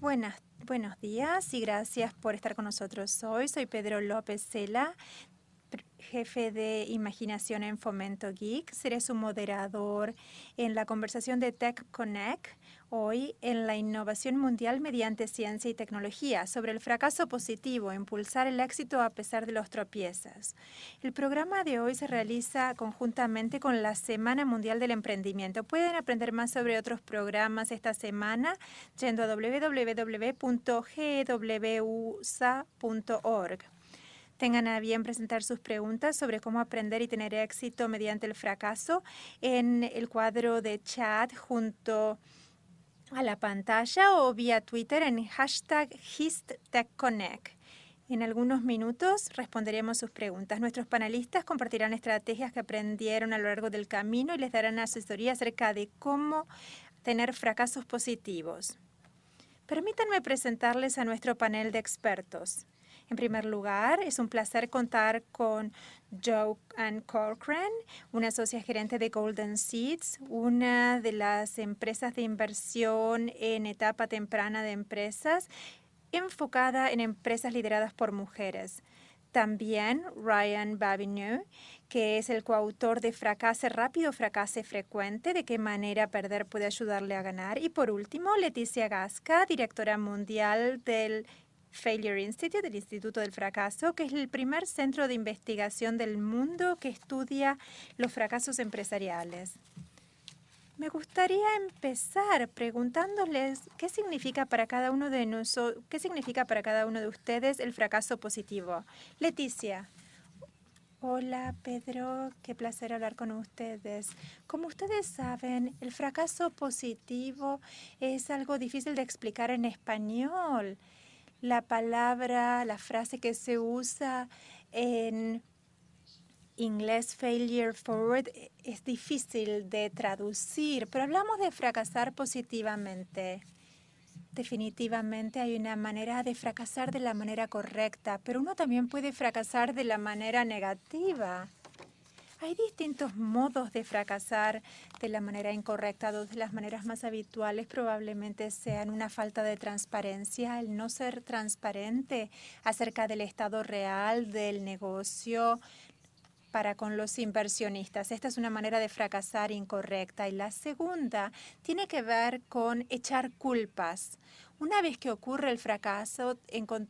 Buenas, buenos días y gracias por estar con nosotros hoy. Soy Pedro López Cela, jefe de Imaginación en Fomento Geek. Seré su moderador en la conversación de Tech Connect hoy en la innovación mundial mediante ciencia y tecnología sobre el fracaso positivo, impulsar el éxito a pesar de los tropiezos. El programa de hoy se realiza conjuntamente con la Semana Mundial del Emprendimiento. Pueden aprender más sobre otros programas esta semana yendo a www.gwusa.org. Tengan a bien presentar sus preguntas sobre cómo aprender y tener éxito mediante el fracaso en el cuadro de chat junto a la pantalla o vía Twitter en hashtag HistTechConnect. En algunos minutos responderemos sus preguntas. Nuestros panelistas compartirán estrategias que aprendieron a lo largo del camino y les darán asesoría acerca de cómo tener fracasos positivos. Permítanme presentarles a nuestro panel de expertos. En primer lugar, es un placer contar con Joanne Corcoran, una socia gerente de Golden Seeds, una de las empresas de inversión en etapa temprana de empresas, enfocada en empresas lideradas por mujeres. También Ryan Babineau, que es el coautor de Fracase Rápido, Fracase Frecuente, de qué manera perder puede ayudarle a ganar. Y por último, Leticia Gasca, directora mundial del Failure Institute, del Instituto del Fracaso, que es el primer centro de investigación del mundo que estudia los fracasos empresariales. Me gustaría empezar preguntándoles qué significa para cada uno de nosotros, qué significa para cada uno de ustedes el fracaso positivo. Leticia. Hola, Pedro. Qué placer hablar con ustedes. Como ustedes saben, el fracaso positivo es algo difícil de explicar en español la palabra, la frase que se usa en inglés failure forward es difícil de traducir, pero hablamos de fracasar positivamente. Definitivamente hay una manera de fracasar de la manera correcta, pero uno también puede fracasar de la manera negativa. Hay distintos modos de fracasar de la manera incorrecta. Dos de las maneras más habituales probablemente sean una falta de transparencia, el no ser transparente acerca del estado real del negocio, para con los inversionistas. Esta es una manera de fracasar incorrecta. Y la segunda tiene que ver con echar culpas. Una vez que ocurre el fracaso,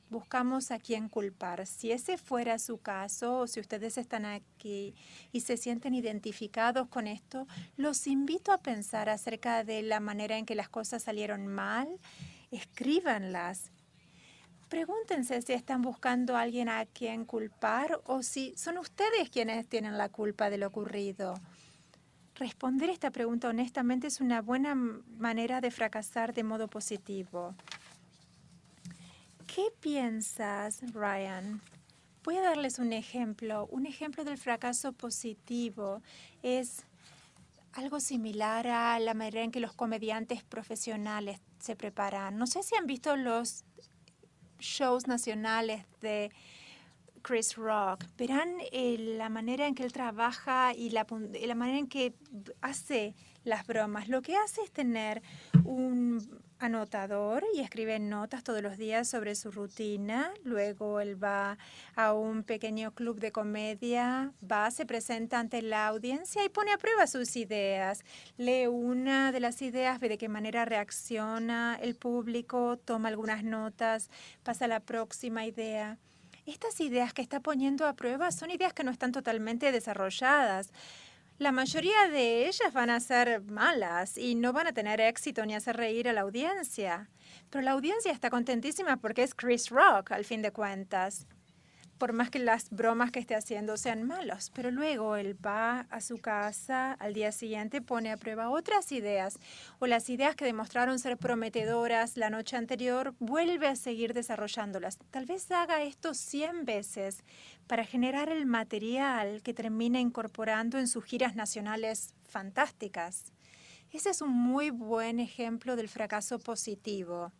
buscamos a quién culpar. Si ese fuera su caso o si ustedes están aquí y se sienten identificados con esto, los invito a pensar acerca de la manera en que las cosas salieron mal. Escríbanlas. Pregúntense si están buscando a alguien a quien culpar o si son ustedes quienes tienen la culpa de lo ocurrido. Responder esta pregunta honestamente es una buena manera de fracasar de modo positivo. ¿Qué piensas, Ryan? Voy a darles un ejemplo. Un ejemplo del fracaso positivo es algo similar a la manera en que los comediantes profesionales se preparan. No sé si han visto los shows nacionales de Chris Rock, verán eh, la manera en que él trabaja y la, la manera en que hace las bromas. Lo que hace es tener un anotador y escribe notas todos los días sobre su rutina. Luego él va a un pequeño club de comedia, va, se presenta ante la audiencia y pone a prueba sus ideas. Lee una de las ideas, ve de qué manera reacciona el público, toma algunas notas, pasa a la próxima idea. Estas ideas que está poniendo a prueba son ideas que no están totalmente desarrolladas. La mayoría de ellas van a ser malas y no van a tener éxito ni hacer reír a la audiencia. Pero la audiencia está contentísima porque es Chris Rock, al fin de cuentas por más que las bromas que esté haciendo sean malas. Pero luego él va a su casa, al día siguiente pone a prueba otras ideas o las ideas que demostraron ser prometedoras la noche anterior, vuelve a seguir desarrollándolas. Tal vez haga esto 100 veces para generar el material que termina incorporando en sus giras nacionales fantásticas. Ese es un muy buen ejemplo del fracaso positivo.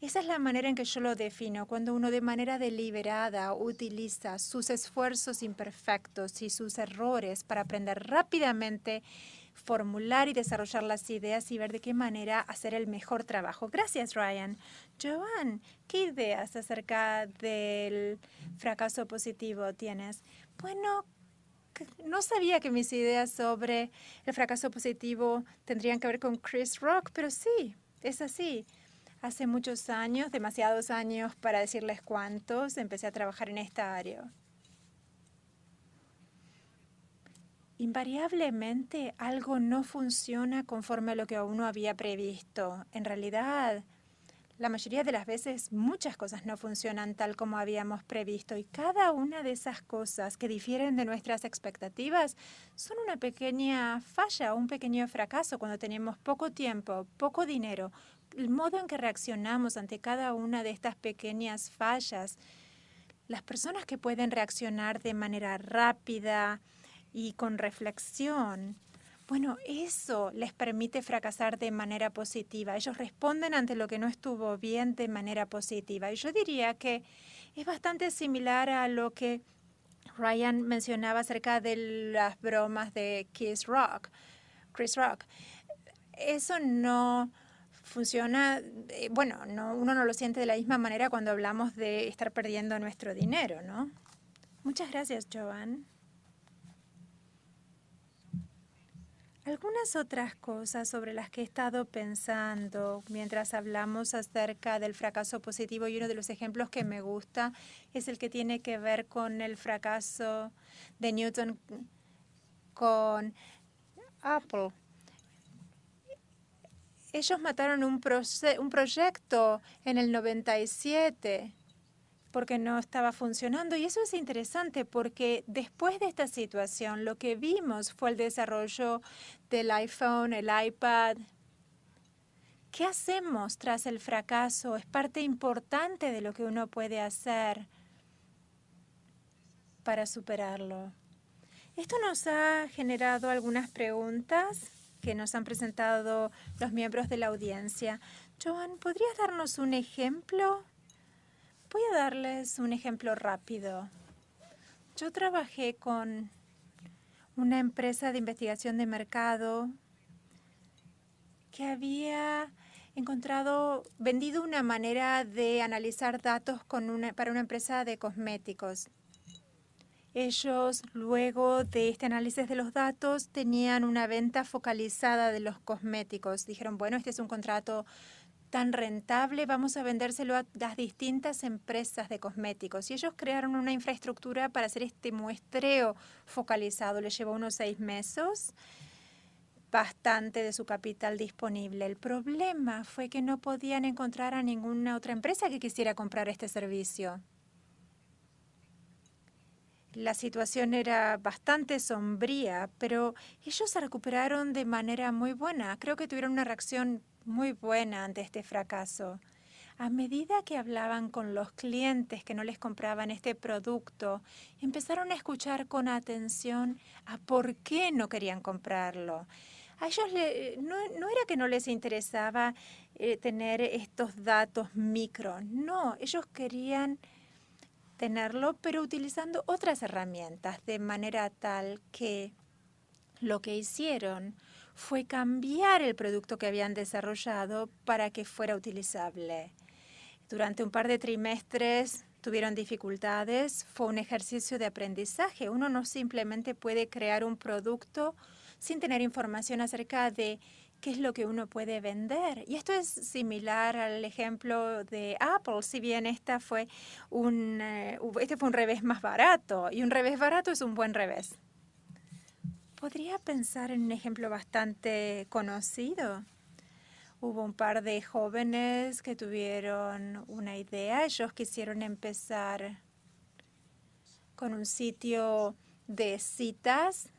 Esa es la manera en que yo lo defino, cuando uno de manera deliberada utiliza sus esfuerzos imperfectos y sus errores para aprender rápidamente, formular y desarrollar las ideas y ver de qué manera hacer el mejor trabajo. Gracias, Ryan. Joan, ¿qué ideas acerca del fracaso positivo tienes? Bueno, no sabía que mis ideas sobre el fracaso positivo tendrían que ver con Chris Rock, pero sí, es así. Hace muchos años, demasiados años para decirles cuántos, empecé a trabajar en esta área. Invariablemente algo no funciona conforme a lo que uno había previsto. En realidad, la mayoría de las veces muchas cosas no funcionan tal como habíamos previsto y cada una de esas cosas que difieren de nuestras expectativas son una pequeña falla, un pequeño fracaso cuando tenemos poco tiempo, poco dinero. El modo en que reaccionamos ante cada una de estas pequeñas fallas, las personas que pueden reaccionar de manera rápida y con reflexión, bueno, eso les permite fracasar de manera positiva. Ellos responden ante lo que no estuvo bien de manera positiva. Y yo diría que es bastante similar a lo que Ryan mencionaba acerca de las bromas de Kiss Rock, Chris Rock. Eso no funciona, eh, bueno, no, uno no lo siente de la misma manera cuando hablamos de estar perdiendo nuestro dinero, ¿no? Muchas gracias, Joan. Algunas otras cosas sobre las que he estado pensando mientras hablamos acerca del fracaso positivo y uno de los ejemplos que me gusta es el que tiene que ver con el fracaso de Newton con Apple. Ellos mataron un, un proyecto en el 97 porque no estaba funcionando. Y eso es interesante porque después de esta situación lo que vimos fue el desarrollo del iPhone, el iPad. ¿Qué hacemos tras el fracaso? Es parte importante de lo que uno puede hacer para superarlo. Esto nos ha generado algunas preguntas que nos han presentado los miembros de la audiencia. Joan, ¿podrías darnos un ejemplo? Voy a darles un ejemplo rápido. Yo trabajé con una empresa de investigación de mercado que había encontrado, vendido una manera de analizar datos para una empresa de cosméticos. Ellos, luego de este análisis de los datos, tenían una venta focalizada de los cosméticos. Dijeron, bueno, este es un contrato tan rentable, vamos a vendérselo a las distintas empresas de cosméticos. Y ellos crearon una infraestructura para hacer este muestreo focalizado. Les llevó unos seis meses, bastante de su capital disponible. El problema fue que no podían encontrar a ninguna otra empresa que quisiera comprar este servicio. La situación era bastante sombría, pero ellos se recuperaron de manera muy buena. Creo que tuvieron una reacción muy buena ante este fracaso. A medida que hablaban con los clientes que no les compraban este producto, empezaron a escuchar con atención a por qué no querían comprarlo. A ellos no, era que no les interesaba eh, tener estos datos micro, no, ellos querían tenerlo, pero utilizando otras herramientas, de manera tal que lo que hicieron fue cambiar el producto que habían desarrollado para que fuera utilizable. Durante un par de trimestres tuvieron dificultades. Fue un ejercicio de aprendizaje. Uno no simplemente puede crear un producto sin tener información acerca de qué es lo que uno puede vender. Y esto es similar al ejemplo de Apple, si bien esta fue un, eh, este fue un revés más barato. Y un revés barato es un buen revés. Podría pensar en un ejemplo bastante conocido. Hubo un par de jóvenes que tuvieron una idea. Ellos quisieron empezar con un sitio de citas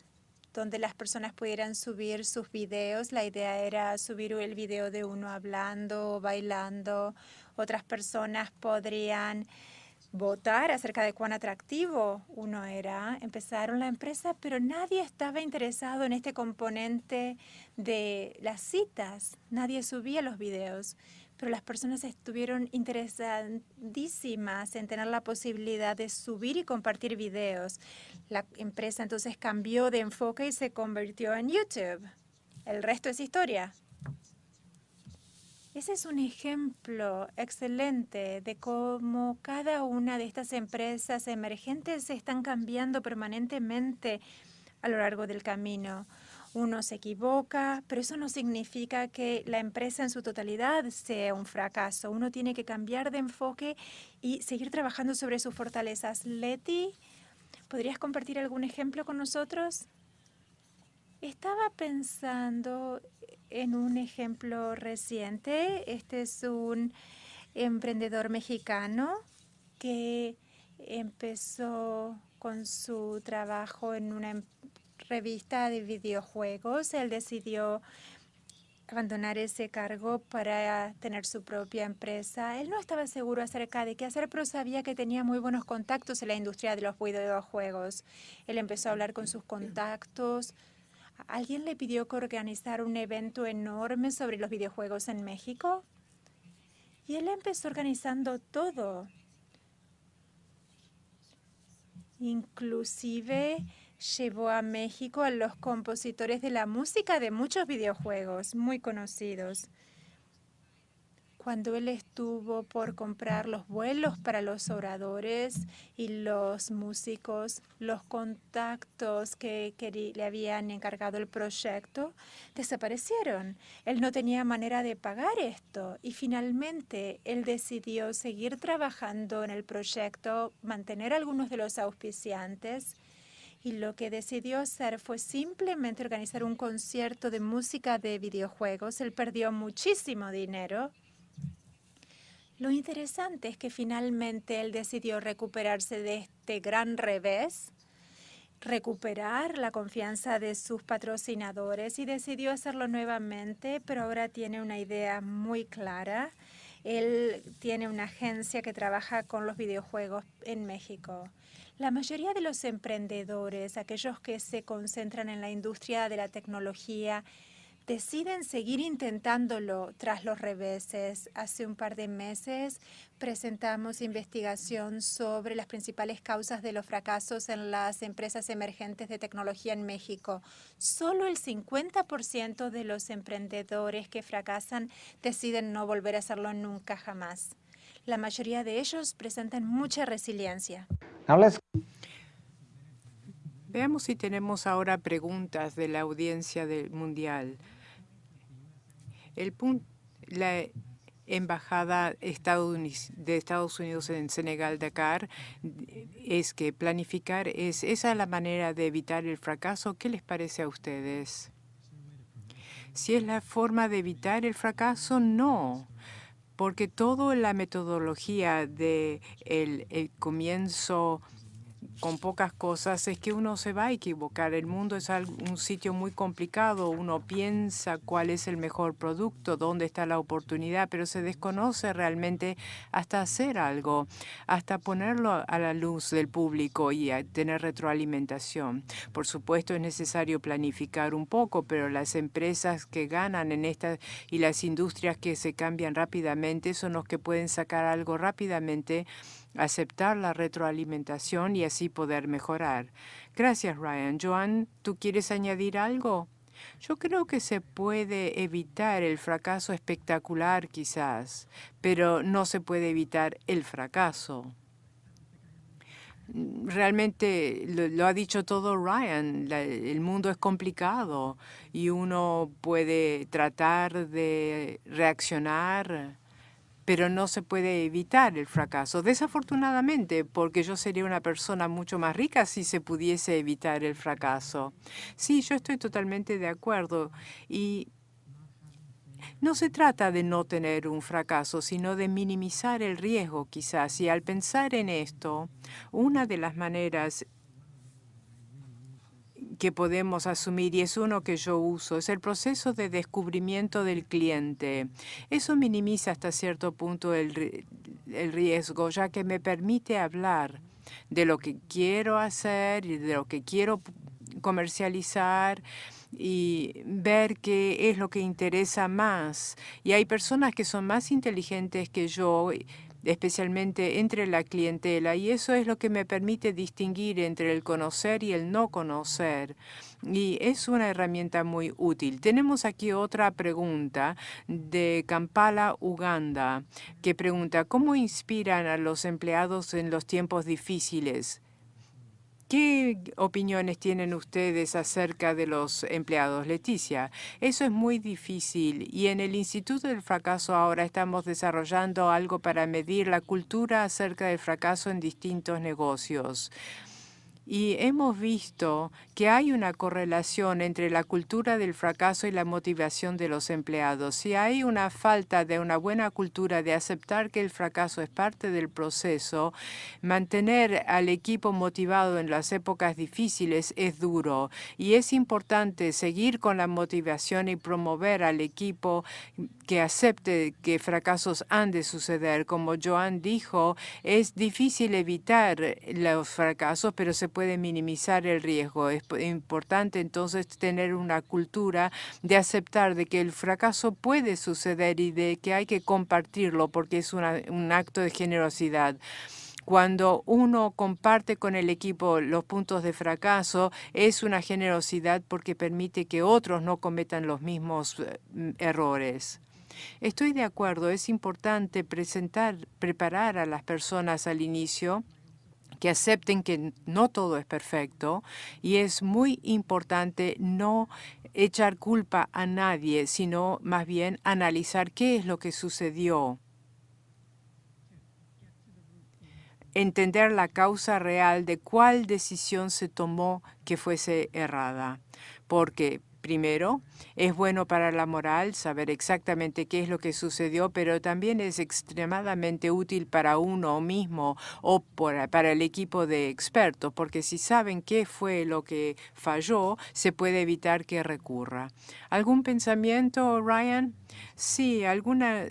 donde las personas pudieran subir sus videos. La idea era subir el video de uno hablando, bailando. Otras personas podrían votar acerca de cuán atractivo uno era. Empezaron la empresa, pero nadie estaba interesado en este componente de las citas. Nadie subía los videos. pero las personas estuvieron interesadísimas en tener la posibilidad de subir y compartir videos. La empresa entonces cambió de enfoque y se convirtió en YouTube. El resto es historia. Ese es un ejemplo excelente de cómo cada una de estas empresas emergentes están cambiando permanentemente a lo largo del camino. Uno se equivoca, pero eso no significa que la empresa en su totalidad sea un fracaso. Uno tiene que cambiar de enfoque y seguir trabajando sobre sus fortalezas. Leti, ¿podrías compartir algún ejemplo con nosotros? Estaba pensando en un ejemplo reciente. Este es un emprendedor mexicano que empezó con su trabajo en una empresa revista de videojuegos. Él decidió abandonar ese cargo para tener su propia empresa. Él no estaba seguro acerca de qué hacer, pero sabía que tenía muy buenos contactos en la industria de los videojuegos. Él empezó a hablar con sus contactos. Alguien le pidió que organizara un evento enorme sobre los videojuegos en México. Y él empezó organizando todo. Inclusive llevó a México a los compositores de la música de muchos videojuegos muy conocidos. Cuando él estuvo por comprar los vuelos para los oradores y los músicos, los contactos que, le habían encargado el proyecto desaparecieron. Él no tenía manera de pagar esto y finalmente él decidió seguir trabajando en el proyecto, mantener algunos de los auspiciantes y lo que decidió hacer fue simplemente organizar un concierto de música de videojuegos. Él perdió muchísimo dinero. Lo interesante es que finalmente él decidió recuperarse de este gran revés, recuperar la confianza de sus patrocinadores y decidió hacerlo nuevamente, pero ahora tiene una idea muy clara. Él tiene una agencia que trabaja con los videojuegos en México. La mayoría de los emprendedores, aquellos que se concentran en la industria de la tecnología, deciden seguir intentándolo tras los reveses. Hace un par de meses presentamos investigación sobre las principales causas de los fracasos en las empresas emergentes de tecnología en México. Solo el 50% de los emprendedores que fracasan deciden no volver a hacerlo nunca jamás. La mayoría de ellos presentan mucha resiliencia. Veamos si tenemos ahora preguntas de la audiencia del mundial. El la embajada de Estados Unidos en Senegal, Dakar, es que planificar es esa la manera de evitar el fracaso. ¿Qué les parece a ustedes? Si es la forma de evitar el fracaso, no porque toda la metodología de el comienzo con pocas cosas es que uno se va a equivocar. El mundo es un sitio muy complicado. Uno piensa cuál es el mejor producto, dónde está la oportunidad, pero se desconoce realmente hasta hacer algo, hasta ponerlo a la luz del público y tener retroalimentación. Por supuesto, es necesario planificar un poco, pero las empresas que ganan en esta y las industrias que se cambian rápidamente son los que pueden sacar algo rápidamente aceptar la retroalimentación y así poder mejorar. Gracias, Ryan. Joan, ¿tú quieres añadir algo? Yo creo que se puede evitar el fracaso espectacular quizás, pero no se puede evitar el fracaso. Realmente lo, ha dicho todo Ryan, el mundo es complicado y uno puede tratar de reaccionar pero no se puede evitar el fracaso. Desafortunadamente, porque yo sería una persona mucho más rica si se pudiese evitar el fracaso. Sí, yo estoy totalmente de acuerdo. Y no se trata de no tener un fracaso, sino de minimizar el riesgo quizás. Y al pensar en esto, una de las maneras que podemos asumir, y es uno que yo uso, es el proceso de descubrimiento del cliente. Eso minimiza hasta cierto punto el, el riesgo, ya que me permite hablar de lo que quiero hacer y de lo que quiero comercializar y ver qué es lo que interesa más. Y hay personas que son más inteligentes que yo especialmente entre la clientela, y eso es lo que me permite distinguir entre el conocer y el no conocer. Y es una herramienta muy útil. Tenemos aquí otra pregunta de Kampala, Uganda, que pregunta, ¿cómo inspiran a los empleados en los tiempos difíciles? ¿Qué opiniones tienen ustedes acerca de los empleados? Leticia, eso es muy difícil y en el Instituto del Fracaso ahora estamos desarrollando algo para medir la cultura acerca del fracaso en distintos negocios. Y hemos visto que hay una correlación entre la cultura del fracaso y la motivación de los empleados. Si hay una falta de una buena cultura de aceptar que el fracaso es parte del proceso, mantener al equipo motivado en las épocas difíciles es duro. Y es importante seguir con la motivación y promover al equipo que acepte que fracasos han de suceder. Como Joan dijo, es difícil evitar los fracasos, pero se puede minimizar el riesgo. Es importante entonces tener una cultura de aceptar de que el fracaso puede suceder y de que hay que compartirlo porque es un acto de generosidad cuando uno comparte con el equipo los puntos de fracaso, es una generosidad porque permite que otros no cometan los mismos eh, errores. Estoy de acuerdo, es importante presentar, preparar a las personas al inicio que acepten que no todo es perfecto y es muy importante no echar culpa a nadie, sino más bien analizar qué es lo que sucedió. Entender la causa real de cuál decisión se tomó que fuese errada. Porque Primero, es bueno para la moral saber exactamente qué es lo que sucedió, pero también es extremadamente útil para uno mismo o para el equipo de expertos, porque si saben qué fue lo que falló, se puede evitar que recurra. ¿Algún pensamiento, Ryan? Sí, alguna,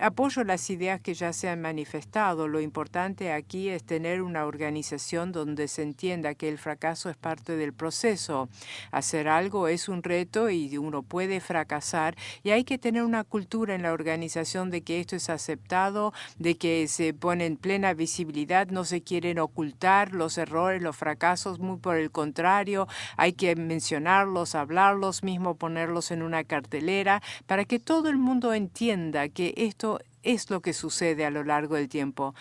apoyo las ideas que ya se han manifestado. Lo importante aquí es tener una organización donde se entienda que el fracaso es parte del proceso. Hacer algo es un reto y uno puede fracasar y hay que tener una cultura en la organización de que esto es aceptado, de que se pone en plena visibilidad, no se quieren ocultar los errores, los fracasos, muy por el contrario, hay que mencionarlos, hablarlos, mismo ponerlos en una cartelera para que todo el mundo entienda que esto es lo que sucede a lo largo del tiempo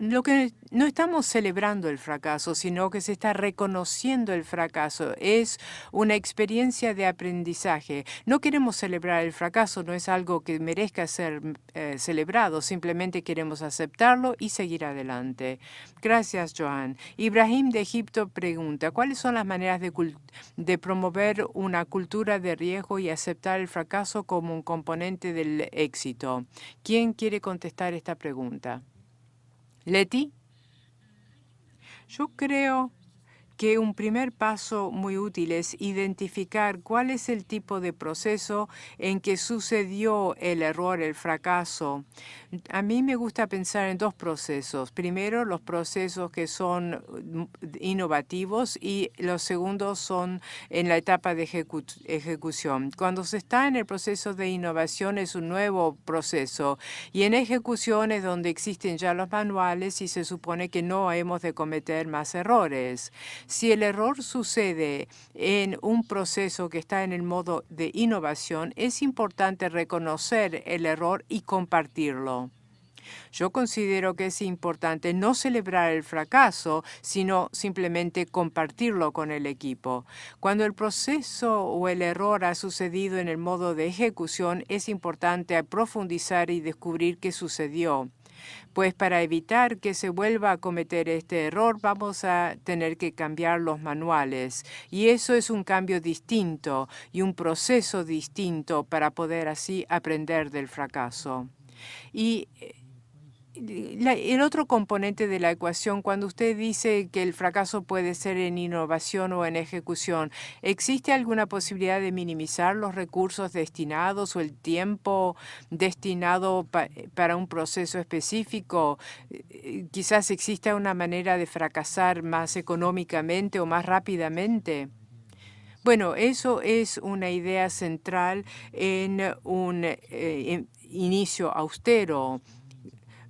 lo que no estamos celebrando el fracaso, sino que se está reconociendo el fracaso. Es una experiencia de aprendizaje. No queremos celebrar el fracaso, no es algo que merezca ser eh, celebrado, simplemente queremos aceptarlo y seguir adelante. Gracias, Joan. Ibrahim de Egipto pregunta, ¿cuáles son las maneras de, de promover una cultura de riesgo y aceptar el fracaso como un componente del éxito? ¿Quién quiere contestar esta pregunta? Leti, yo creo que un primer paso muy útil es identificar cuál es el tipo de proceso en que sucedió el error, el fracaso. A mí me gusta pensar en dos procesos. Primero, los procesos que son mm, innovativos y los segundos son en la etapa de ejecución. Cuando se está en el proceso de innovación es un nuevo proceso y en ejecución es donde existen ya los manuales y se supone que no hemos de cometer más errores. Si el error sucede en un proceso que está en el modo de innovación, es importante reconocer el error y compartirlo. Yo considero que es importante no celebrar el fracaso, sino simplemente compartirlo con el equipo. Cuando el proceso o el error ha sucedido en el modo de ejecución, es importante profundizar y descubrir qué sucedió pues para evitar que se vuelva a cometer este error vamos a tener que cambiar los manuales. Y eso es un cambio distinto y un proceso distinto para poder así aprender del fracaso. Y eh, el otro componente de la ecuación, cuando usted dice que el fracaso puede ser en innovación o en ejecución, ¿existe alguna posibilidad de minimizar los recursos destinados o el tiempo destinado para un proceso específico? Eh, quizás exista una manera de fracasar más económicamente o más rápidamente. Bueno, eso es una idea central en un eh, inicio austero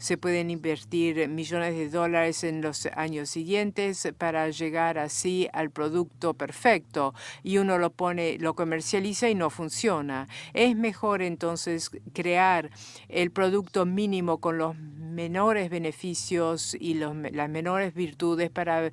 se pueden invertir millones de dólares en los años siguientes para llegar así al producto perfecto y uno lo pone, lo comercializa y no funciona. Es mejor entonces crear el producto mínimo con los menores beneficios y las menores virtudes para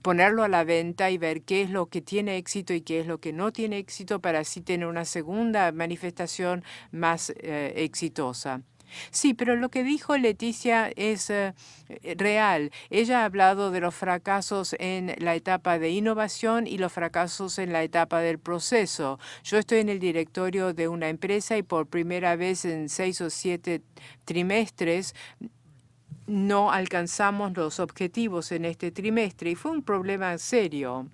ponerlo a la venta y ver qué es lo que tiene éxito y qué es lo que no tiene éxito para así tener una segunda manifestación más eh, exitosa. Sí, pero lo que dijo Leticia es eh, real. Ella ha hablado de los fracasos en la etapa de innovación y los fracasos en la etapa del proceso. Yo estoy en el directorio de una empresa y por primera vez en seis o siete trimestres no alcanzamos los objetivos en este trimestre y fue un problema serio.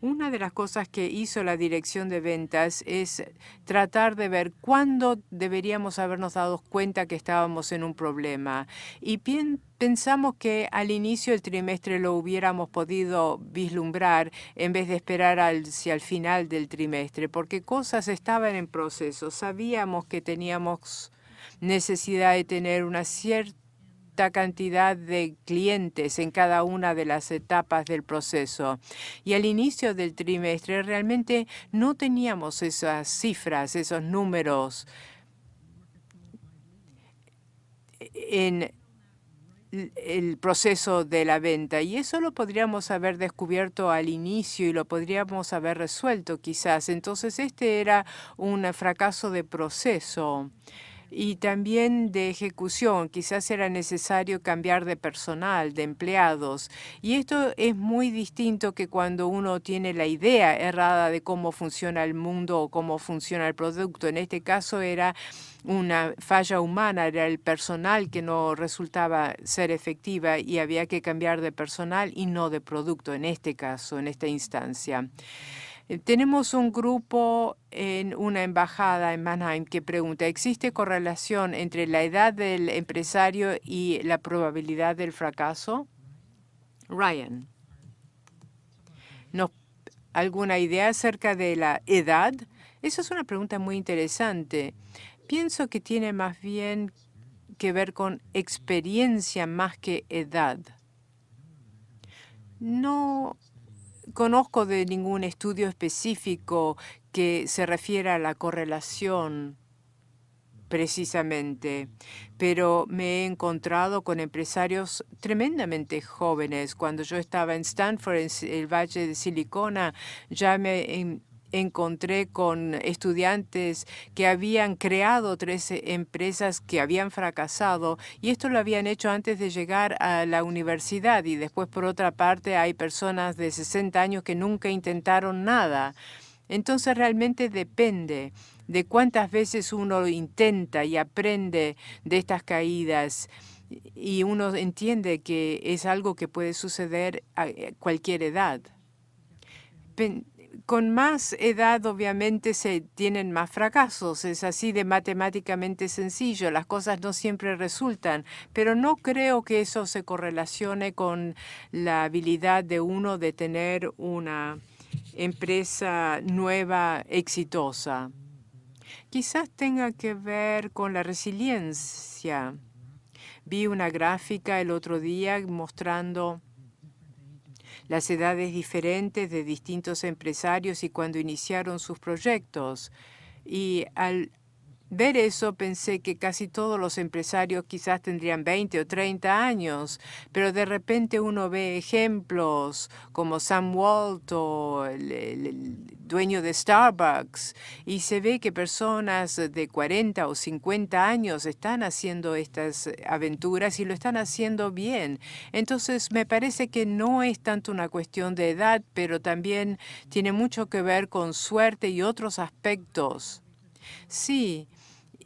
Una de las cosas que hizo la dirección de ventas es tratar de ver cuándo deberíamos habernos dado cuenta que estábamos en un problema. Y pensamos que al inicio del trimestre lo hubiéramos podido vislumbrar en vez de esperar hacia el final del trimestre, porque cosas estaban en proceso. Sabíamos que teníamos necesidad de tener una cierta cantidad de clientes en cada una de las etapas del proceso. Y al inicio del trimestre realmente no teníamos esas cifras, esos números en el proceso de la venta y eso lo podríamos haber descubierto al inicio y lo podríamos haber resuelto quizás. Entonces este era un fracaso de proceso y también de ejecución. Quizás era necesario cambiar de personal, de empleados. Y esto es muy distinto que cuando uno tiene la idea errada de cómo funciona el mundo o cómo funciona el producto. En este caso era una falla humana, era el personal que no resultaba ser efectiva y había que cambiar de personal y no de producto en este caso, en esta instancia. Eh, tenemos un grupo en una embajada en Mannheim que pregunta, ¿existe correlación entre la edad del empresario y la probabilidad del fracaso? Ryan, ¿alguna idea acerca de la edad? Esa es una pregunta muy interesante. Pienso que tiene más bien que ver con experiencia más que edad. No conozco de ningún estudio específico que se refiera a la correlación precisamente, pero me he encontrado con empresarios tremendamente jóvenes. Cuando yo estaba en Stanford, en el Valle de Silicona, ya me encontré con estudiantes que habían creado tres empresas que habían fracasado y esto lo habían hecho antes de llegar a la universidad y después por otra parte hay personas de 60 años que nunca intentaron nada. Entonces realmente depende de cuántas veces uno intenta y aprende de estas caídas y uno entiende que es algo que puede suceder a cualquier edad con más edad obviamente se tienen más fracasos. Es así de matemáticamente sencillo. Las cosas no siempre resultan, pero no creo que eso se correlacione con la habilidad de uno de tener una empresa nueva exitosa. Quizás tenga que ver con la resiliencia. Vi una gráfica el otro día mostrando las edades diferentes de distintos empresarios y cuando iniciaron sus proyectos. Y al ver eso pensé que casi todos los empresarios quizás tendrían 20 o 30 años, pero de repente uno ve ejemplos como Sam Walt o el, dueño de Starbucks y se ve que personas de 40 o 50 años están haciendo estas aventuras y lo están haciendo bien. Entonces me parece que no es tanto una cuestión de edad, pero también tiene mucho que ver con suerte y otros aspectos. Sí,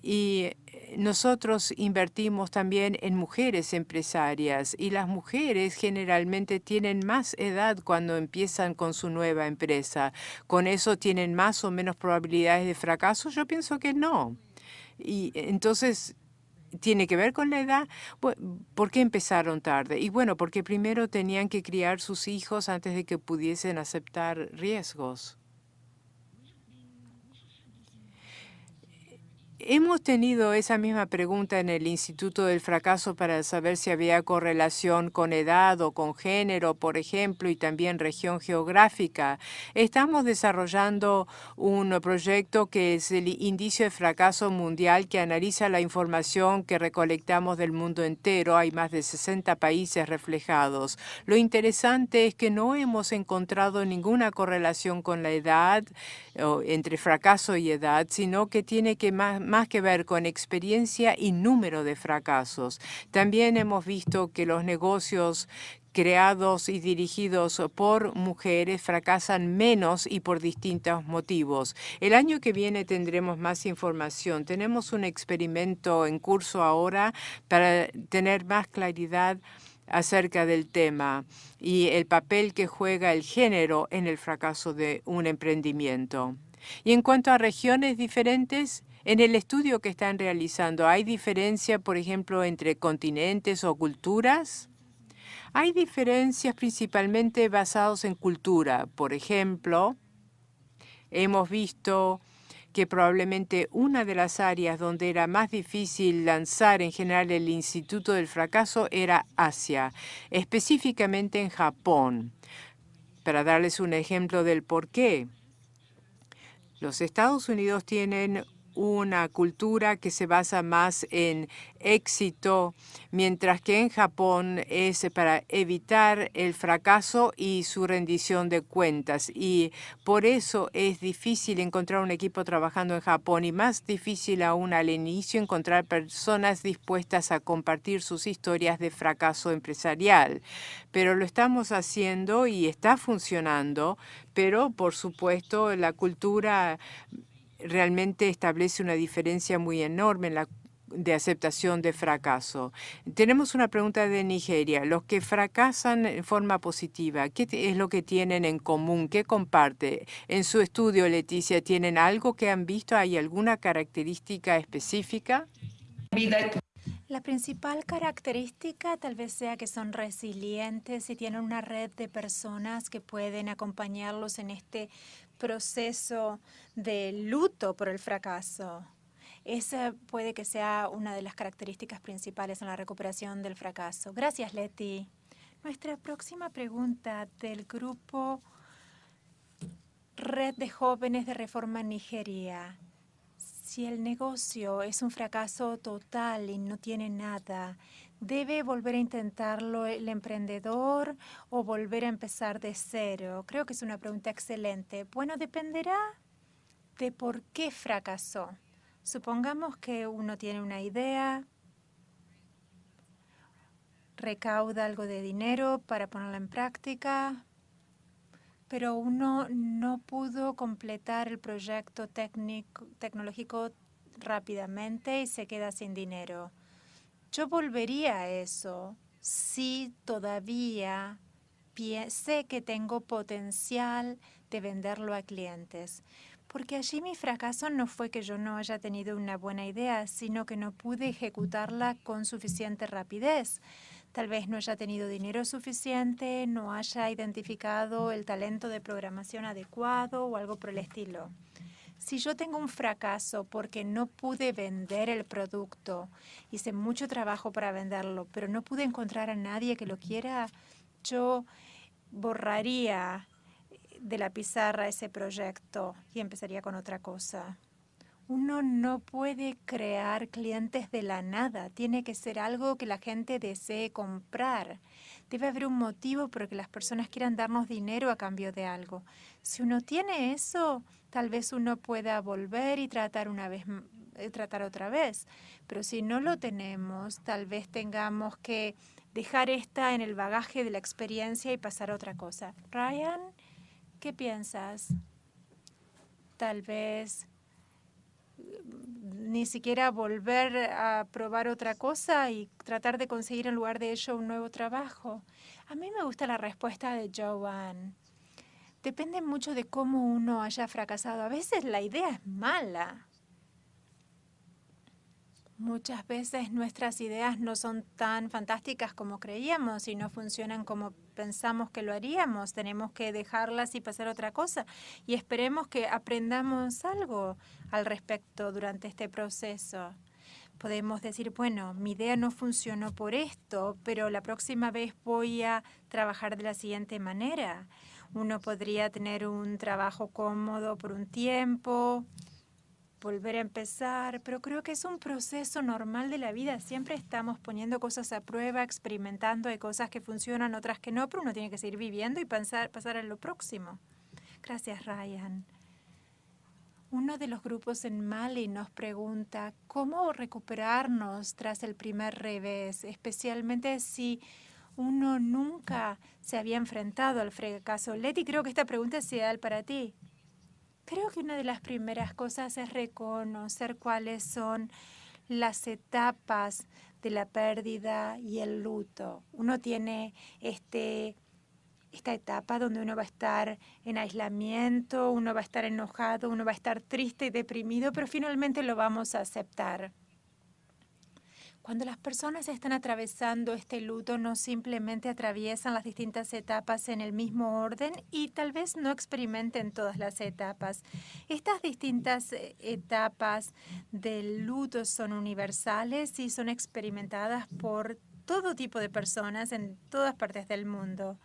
y eh, nosotros invertimos también en mujeres empresarias y las mujeres generalmente tienen más edad cuando empiezan con su nueva empresa. ¿Con eso tienen más o menos probabilidades de fracaso? Yo pienso que no. Y entonces tiene que ver con la edad. ¿Por qué empezaron tarde? Y bueno, porque primero tenían que criar sus hijos antes de que pudiesen aceptar riesgos. Hemos tenido esa misma pregunta en el Instituto del Fracaso para saber si había correlación con edad o con género, por ejemplo, y también región geográfica. Estamos desarrollando un proyecto que es el Indicio de Fracaso Mundial que analiza la información que recolectamos del mundo entero. Hay más de 60 países reflejados. Lo interesante es que no hemos encontrado ninguna correlación con la edad, entre fracaso y edad, sino que tiene que más más que ver con experiencia y número de fracasos. También hemos visto que los negocios creados y dirigidos por mujeres fracasan menos y por distintos motivos. El año que viene tendremos más información. Tenemos un experimento en curso ahora para tener más claridad acerca del tema y el papel que juega el género en el fracaso de un emprendimiento. Y en cuanto a regiones diferentes, en el estudio que están realizando, ¿hay diferencia, por ejemplo, entre continentes o culturas? Hay diferencias principalmente basadas en cultura. Por ejemplo, hemos visto que probablemente una de las áreas donde era más difícil lanzar en general el Instituto del Fracaso era Asia, específicamente en Japón. Para darles un ejemplo del por qué, los Estados Unidos tienen una cultura que se basa más en éxito, mientras que en Japón es para evitar el fracaso y su rendición de cuentas. Y por eso es difícil encontrar un equipo trabajando en Japón y más difícil aún al inicio encontrar personas dispuestas a compartir sus historias de fracaso empresarial. Pero lo estamos haciendo y está funcionando, pero por supuesto la cultura realmente establece una diferencia muy enorme en la de aceptación de fracaso. Tenemos una pregunta de Nigeria. Los que fracasan en forma positiva, ¿qué es lo que tienen en común? ¿Qué comparte? En su estudio, Leticia, ¿tienen algo que han visto? ¿Hay alguna característica específica? La principal característica tal vez sea que son resilientes y tienen una red de personas que pueden acompañarlos en este proceso de luto por el fracaso. Esa puede que sea una de las características principales en la recuperación del fracaso. Gracias, Leti. Nuestra próxima pregunta del grupo Red de Jóvenes de Reforma Nigeria. Si el negocio es un fracaso total y no tiene nada, ¿Debe volver a intentarlo el emprendedor o volver a empezar de cero? Creo que es una pregunta excelente. Bueno, dependerá de por qué fracasó. Supongamos que uno tiene una idea, recauda algo de dinero para ponerla en práctica, pero uno no pudo completar el proyecto técnico, tecnológico rápidamente y se queda sin dinero. Yo volvería a eso si todavía sé que tengo potencial de venderlo a clientes. Porque allí mi fracaso no fue que yo no haya tenido una buena idea, sino que no pude ejecutarla con suficiente rapidez. Tal vez no haya tenido dinero suficiente, no haya identificado el talento de programación adecuado o algo por el estilo. Si yo tengo un fracaso porque no pude vender el producto, hice mucho trabajo para venderlo, pero no pude encontrar a nadie que lo quiera, yo borraría de la pizarra ese proyecto y empezaría con otra cosa. Uno no puede crear clientes de la nada. Tiene que ser algo que la gente desee comprar. Debe haber un motivo por el que las personas quieran darnos dinero a cambio de algo. Si uno tiene eso, tal vez uno pueda volver y tratar una vez eh, tratar otra vez. Pero si no lo tenemos, tal vez tengamos que dejar esta en el bagaje de la experiencia y pasar a otra cosa. Ryan, ¿qué piensas? Tal vez mm, ni siquiera volver a probar otra cosa y tratar de conseguir en lugar de ello un nuevo trabajo. A mí me gusta la respuesta de Joanne. Depende mucho de cómo uno haya fracasado. A veces la idea es mala. Muchas veces nuestras ideas no son tan fantásticas como creíamos y no funcionan como pensamos que lo haríamos. Tenemos que dejarlas y pasar otra cosa. Y esperemos que aprendamos algo al respecto durante este proceso. Podemos decir, bueno, mi idea no funcionó por esto, pero la próxima vez voy a trabajar de la siguiente manera. Uno podría tener un trabajo cómodo por un tiempo, volver a empezar, pero creo que es un proceso normal de la vida. Siempre estamos poniendo cosas a prueba, experimentando, hay cosas que funcionan, otras que no, pero uno tiene que seguir viviendo y pasar, pasar a lo próximo. Gracias, Ryan. Uno de los grupos en Mali nos pregunta cómo recuperarnos tras el primer revés, especialmente si uno nunca se había enfrentado al fracaso. Leti, creo que esta pregunta es ideal para ti. Creo que una de las primeras cosas es reconocer cuáles son las etapas de la pérdida y el luto. Uno tiene este, esta etapa donde uno va a estar en aislamiento, uno va a estar enojado, uno va a estar triste y deprimido, pero finalmente lo vamos a aceptar. Cuando las personas están atravesando este luto, no simplemente atraviesan las distintas etapas en el mismo orden y tal vez no experimenten todas las etapas. Estas distintas eh, etapas del luto son universales y son experimentadas por todo tipo de personas en todas partes del mundo.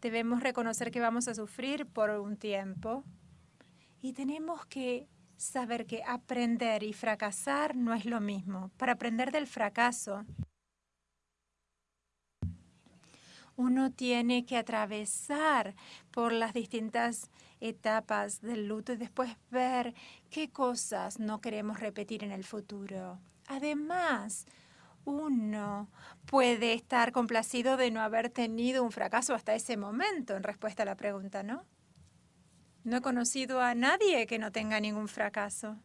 Debemos reconocer que vamos a sufrir por un tiempo y tenemos que saber que aprender y fracasar no es lo mismo. Para aprender del fracaso, uno tiene que atravesar por las distintas etapas del luto y después ver qué cosas no queremos repetir en el futuro. Además, uno puede estar complacido de no haber tenido un fracaso hasta ese momento en respuesta a la pregunta, ¿no? No he conocido a nadie que no tenga ningún fracaso.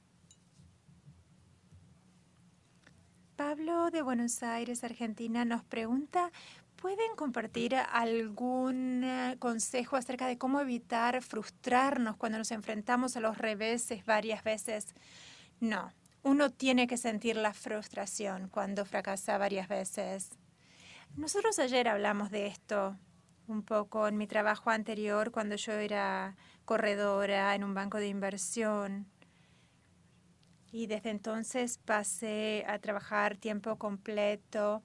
Pablo de Buenos Aires, Argentina, nos pregunta, ¿pueden compartir algún eh, consejo acerca de cómo evitar frustrarnos cuando nos enfrentamos a los reveses varias veces? No, uno tiene que sentir la frustración cuando fracasa varias veces. Nosotros ayer hablamos de esto un poco en mi trabajo anterior cuando yo era corredora en un banco de inversión. Y desde entonces pasé a trabajar tiempo completo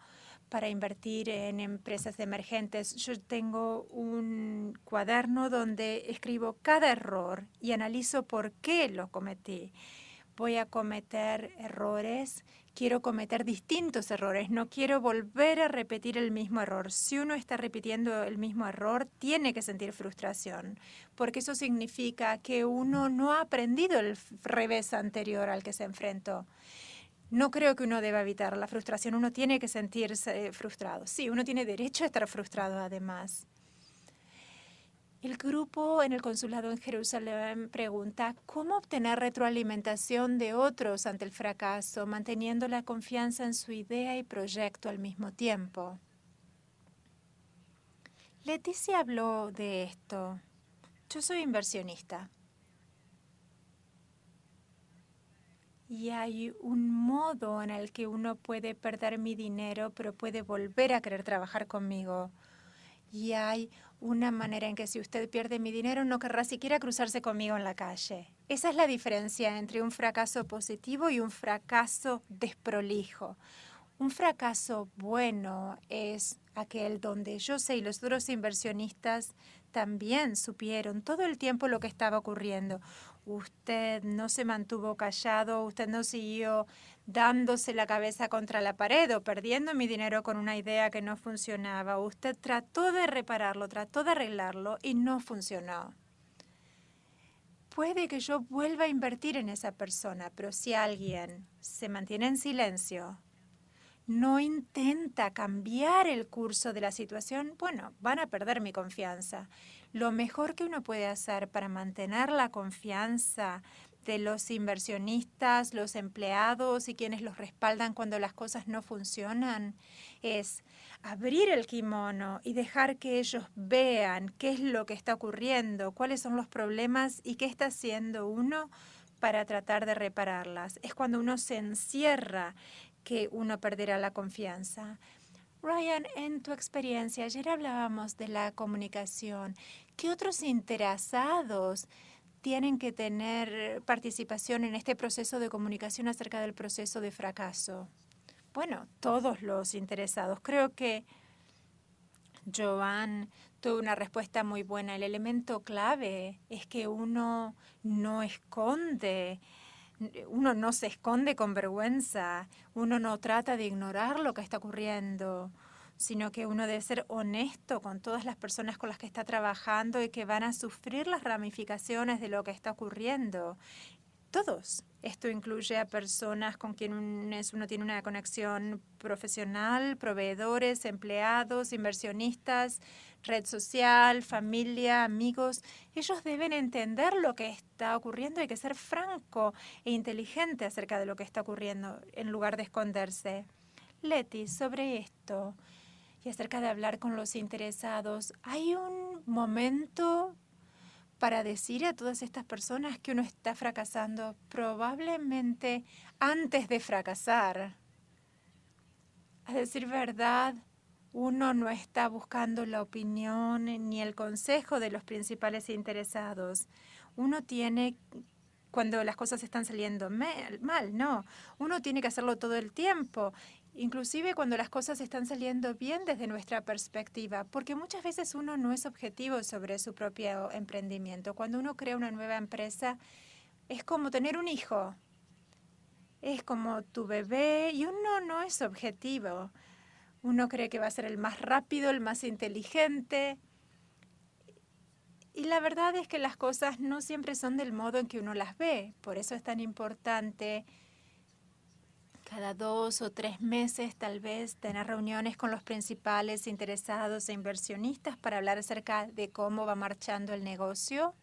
para invertir en empresas emergentes. Yo tengo un cuaderno donde escribo cada error y analizo por qué lo cometí. Voy a cometer errores quiero cometer distintos errores, no quiero volver a repetir el mismo error. Si uno está repitiendo el mismo error, tiene que sentir frustración, porque eso significa que uno no ha aprendido el revés anterior al que se enfrentó. No creo que uno deba evitar la frustración, uno tiene que sentirse frustrado. Sí, uno tiene derecho a estar frustrado además. El grupo en el consulado en Jerusalén pregunta cómo obtener retroalimentación de otros ante el fracaso, manteniendo la confianza en su idea y proyecto al mismo tiempo. Leticia habló de esto. Yo soy inversionista. Y hay un modo en el que uno puede perder mi dinero, pero puede volver a querer trabajar conmigo. Y hay una manera en que si usted pierde mi dinero no querrá siquiera cruzarse conmigo en la calle. Esa es la diferencia entre un fracaso positivo y un fracaso desprolijo. Un fracaso bueno es aquel donde yo sé y los otros inversionistas también supieron todo el tiempo lo que estaba ocurriendo. Usted no se mantuvo callado, usted no siguió dándose la cabeza contra la pared o perdiendo mi dinero con una idea que no funcionaba. Usted trató de repararlo, trató de arreglarlo y no funcionó. Puede que yo vuelva a invertir en esa persona, pero si alguien se mantiene en silencio, no intenta cambiar el curso de la situación, bueno, van a perder mi confianza. Lo mejor que uno puede hacer para mantener la confianza de los inversionistas, los empleados y quienes los respaldan cuando las cosas no funcionan es abrir el kimono y dejar que ellos vean qué es lo que está ocurriendo, cuáles son los problemas y qué está haciendo uno para tratar de repararlas. Es cuando uno se encierra que uno perderá la confianza. Ryan, en tu experiencia, ayer hablábamos de la comunicación. ¿Qué otros interesados tienen que tener participación en este proceso de comunicación acerca del proceso de fracaso? Bueno, todos los interesados. Creo que Joan tuvo una respuesta muy buena. El elemento clave es que uno no esconde uno no se esconde con vergüenza, uno no trata de ignorar lo que está ocurriendo, sino que uno debe ser honesto con todas las personas con las que está trabajando y que van a sufrir las ramificaciones de lo que está ocurriendo. Todos. Esto incluye a personas con quienes uno tiene una conexión profesional, proveedores, empleados, inversionistas, red social, familia, amigos. Ellos deben entender lo que está ocurriendo. Hay que ser franco e inteligente acerca de lo que está ocurriendo en lugar de esconderse. Leti, sobre esto y acerca de hablar con los interesados, ¿hay un momento para decir a todas estas personas que uno está fracasando? Probablemente antes de fracasar. A decir verdad, uno no está buscando la opinión ni el consejo de los principales interesados. Uno tiene, cuando las cosas están saliendo mal, no. Uno tiene que hacerlo todo el tiempo, inclusive cuando las cosas están saliendo bien desde nuestra perspectiva, porque muchas veces uno no es objetivo sobre su propio emprendimiento. Cuando uno crea una nueva empresa, es como tener un hijo. Es como tu bebé y uno no es objetivo. Uno cree que va a ser el más rápido, el más inteligente. Y la verdad es que las cosas no siempre son del modo en que uno las ve. Por eso es tan importante cada dos o tres meses tal vez tener reuniones con los principales interesados e inversionistas para hablar acerca de cómo va marchando el negocio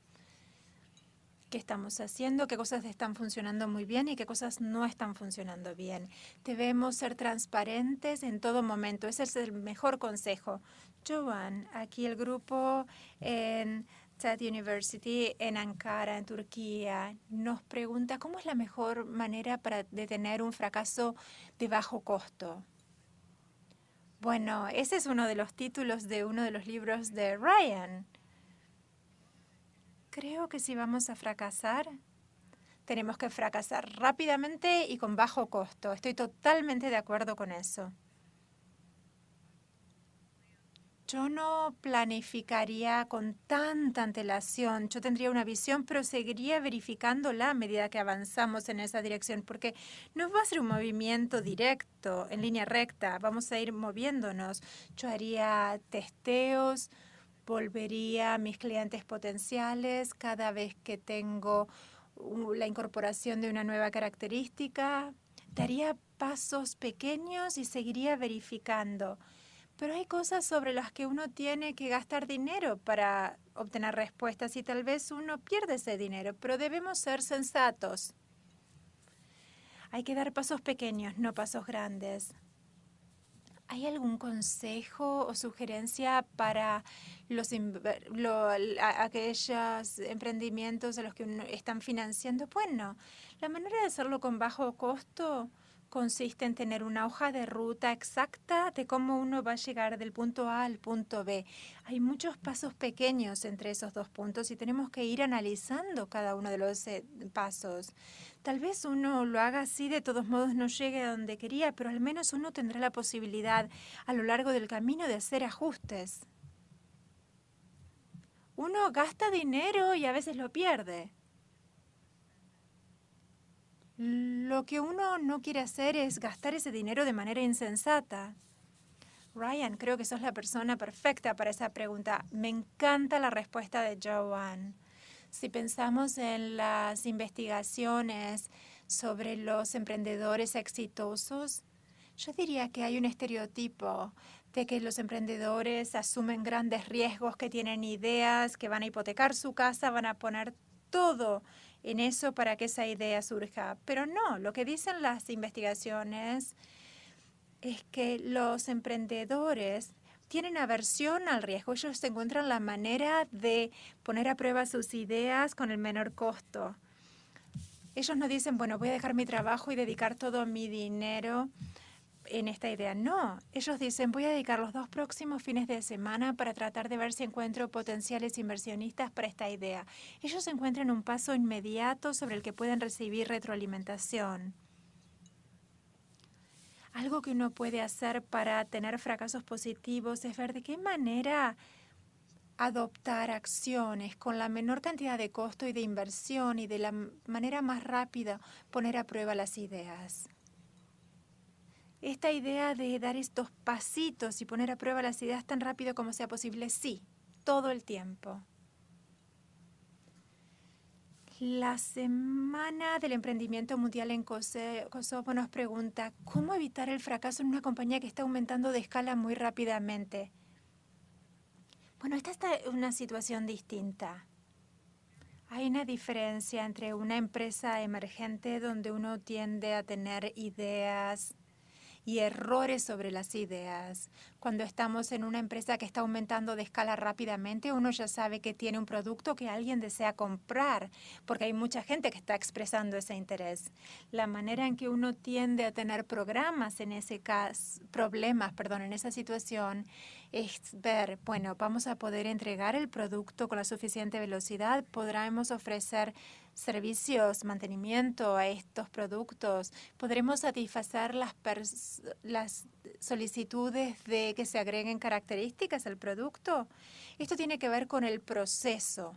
qué estamos haciendo, qué cosas están funcionando muy bien y qué cosas no están funcionando bien. Debemos ser transparentes en todo momento. Ese es el mejor consejo. Joan, aquí el grupo en TED University en Ankara, en Turquía, nos pregunta cómo es la mejor manera para detener un fracaso de bajo costo. Bueno, ese es uno de los títulos de uno de los libros de Ryan. Creo que si vamos a fracasar, tenemos que fracasar rápidamente y con bajo costo. Estoy totalmente de acuerdo con eso. Yo no planificaría con tanta antelación. Yo tendría una visión, pero seguiría verificándola a medida que avanzamos en esa dirección, porque no va a ser un movimiento directo, en línea recta. Vamos a ir moviéndonos. Yo haría testeos, volvería a mis clientes potenciales cada vez que tengo la incorporación de una nueva característica. Daría pasos pequeños y seguiría verificando. Pero hay cosas sobre las que uno tiene que gastar dinero para obtener respuestas y tal vez uno pierde ese dinero, pero debemos ser sensatos. Hay que dar pasos pequeños, no pasos grandes. ¿Hay algún consejo o sugerencia para los aquellos emprendimientos a los que están financiando? Bueno, la manera de hacerlo con bajo costo consiste en tener una hoja de ruta exacta de cómo uno va a llegar del punto A al punto B. Hay muchos pasos pequeños entre esos dos puntos y tenemos que ir analizando cada uno de los eh, pasos. Tal vez uno lo haga así, de todos modos no llegue a donde quería, pero al menos uno tendrá la posibilidad a lo largo del camino de hacer ajustes. Uno gasta dinero y a veces lo pierde. Lo que uno no quiere hacer es gastar ese dinero de manera insensata. Ryan, creo que sos la persona perfecta para esa pregunta. Me encanta la respuesta de Joanne. Si pensamos en las investigaciones sobre los emprendedores exitosos, yo diría que hay un estereotipo de que los emprendedores asumen grandes riesgos, que tienen ideas, que van a hipotecar su casa, van a poner todo en eso para que esa idea surja. Pero no, lo que dicen las investigaciones es que los emprendedores tienen aversión al riesgo. Ellos encuentran la manera de poner a prueba sus ideas con el menor costo. Ellos no dicen, bueno, voy a dejar mi trabajo y dedicar todo mi dinero en esta idea. No, ellos dicen, voy a dedicar los dos próximos fines de semana para tratar de ver si encuentro potenciales inversionistas para esta idea. Ellos encuentran un paso inmediato sobre el que pueden recibir retroalimentación. Algo que uno puede hacer para tener fracasos positivos es ver de qué manera adoptar acciones con la menor cantidad de costo y de inversión y de la manera más rápida poner a prueba las ideas. Esta idea de dar estos pasitos y poner a prueba las ideas tan rápido como sea posible, sí, todo el tiempo. La Semana del Emprendimiento Mundial en Kosovo nos pregunta, ¿cómo evitar el fracaso en una compañía que está aumentando de escala muy rápidamente? Bueno, esta es una situación distinta. Hay una diferencia entre una empresa emergente donde uno tiende a tener ideas y errores sobre las ideas. Cuando estamos en una empresa que está aumentando de escala rápidamente, uno ya sabe que tiene un producto que alguien desea comprar, porque hay mucha gente que está expresando ese interés. La manera en que uno tiende a tener programas en ese caso, problemas, perdón, en esa situación, es ver, bueno, vamos a poder entregar el producto con la suficiente velocidad, podremos ofrecer servicios, mantenimiento a estos productos, podremos satisfacer las, solicitudes de que se agreguen características al producto. Esto tiene que ver con el proceso.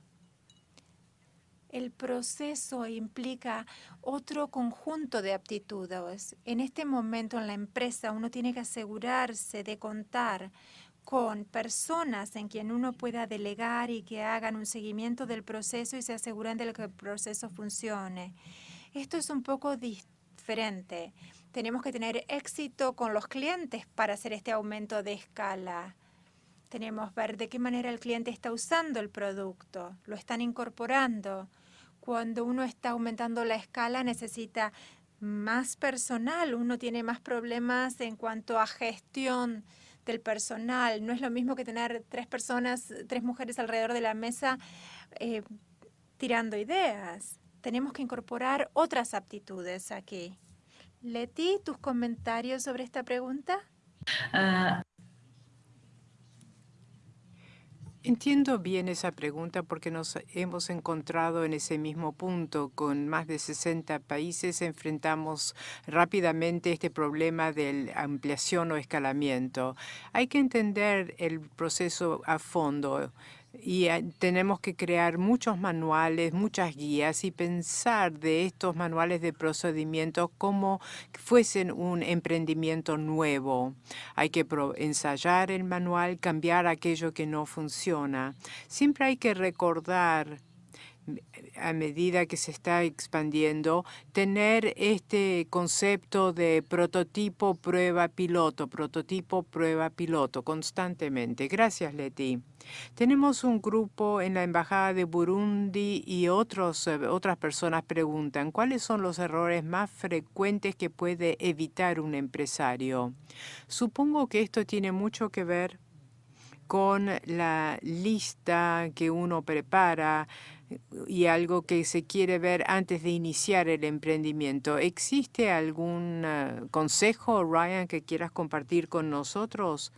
El proceso implica otro conjunto de aptitudes. En este momento en la empresa uno tiene que asegurarse de contar con personas en quien uno pueda delegar y que hagan un seguimiento del proceso y se aseguren de que el proceso funcione. Esto es un poco diferente. Tenemos que tener éxito con los clientes para hacer este aumento de escala. Tenemos que ver de qué manera el cliente está usando el producto, lo están incorporando. Cuando uno está aumentando la escala necesita más personal, uno tiene más problemas en cuanto a gestión del personal. No es lo mismo que tener tres personas, tres mujeres alrededor de la mesa eh, tirando ideas. Tenemos que incorporar otras aptitudes aquí. Leti, ¿tus comentarios sobre esta pregunta? Ah, Entiendo bien esa pregunta porque nos hemos encontrado en ese mismo punto. Con más de 60 países enfrentamos rápidamente este problema de ampliación o escalamiento. Hay que entender el proceso a fondo y ah, tenemos que crear muchos manuales, muchas guías y pensar de estos manuales de procedimientos como fuesen un emprendimiento nuevo. Hay que ensayar el manual, cambiar aquello que no funciona. Siempre hay que recordar a medida que se está expandiendo, tener este concepto de prototipo, prueba, piloto, prototipo, prueba, piloto, constantemente. Gracias, Leti. Tenemos un grupo en la Embajada de Burundi y otros, eh, otras personas preguntan, ¿cuáles son los errores más frecuentes que puede evitar un empresario? Supongo que esto tiene mucho que ver con la lista que uno prepara y algo que se quiere ver antes de iniciar el emprendimiento. ¿Existe algún eh, consejo, Ryan, que quieras compartir con nosotros?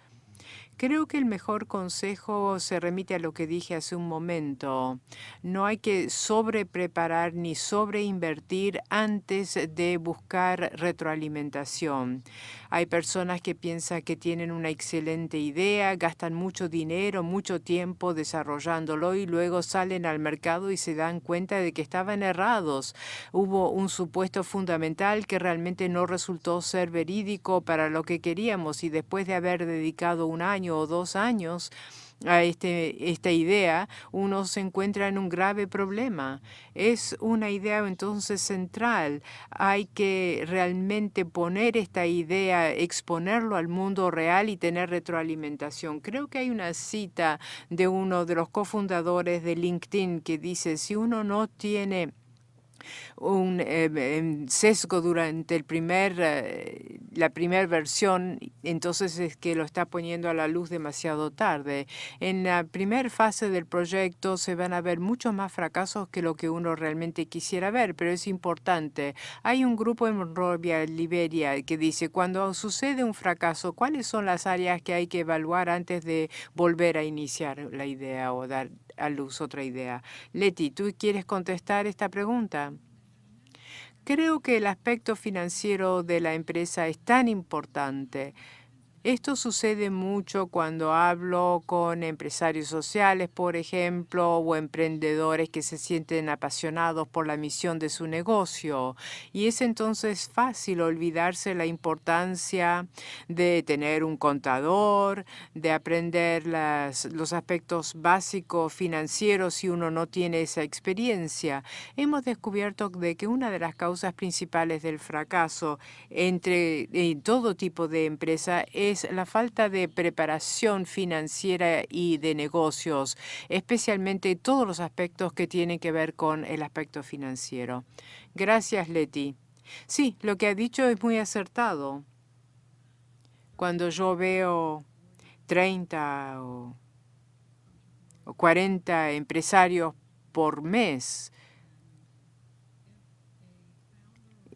Creo que el mejor consejo se remite a lo que dije hace un momento. No hay que sobrepreparar ni sobreinvertir antes de buscar retroalimentación. Hay personas que piensan que tienen una excelente idea, gastan mucho dinero, mucho tiempo desarrollándolo y luego salen al mercado y se dan cuenta de que estaban errados. Hubo un supuesto fundamental que realmente no resultó ser verídico para lo que queríamos y después de haber dedicado un año o dos años a este, esta idea, uno se encuentra en un grave problema. Es una idea entonces central. Hay que realmente poner esta idea, exponerlo al mundo real y tener retroalimentación. Creo que hay una cita de uno de los cofundadores de LinkedIn que dice, si uno no tiene un em, sesgo durante el primer, eh, la primera versión, entonces es que lo está poniendo a la luz demasiado tarde. En la primera fase del proyecto se van a ver muchos más fracasos que lo que uno realmente quisiera ver, pero es importante. Hay un grupo en Monrovia, Liberia, que dice, cuando sucede un fracaso, ¿cuáles son las áreas que hay que evaluar antes de volver a iniciar la idea o dar a luz otra idea? Leti, ¿tú quieres contestar esta pregunta? Creo que el aspecto financiero de la empresa es tan importante. Esto sucede mucho cuando hablo con empresarios sociales, por ejemplo, o emprendedores que se sienten apasionados por la misión de su negocio. Y es entonces fácil olvidarse la importancia de tener un contador, de aprender los aspectos básicos financieros si uno no tiene esa experiencia. Hemos descubierto de que una de las causas principales del fracaso entre en todo tipo de empresa es la falta de preparación financiera y de negocios, especialmente todos los aspectos que tienen que ver con el aspecto financiero. Gracias, Leti. Sí, lo que ha dicho es muy acertado. Cuando yo veo 30 o 40 empresarios por mes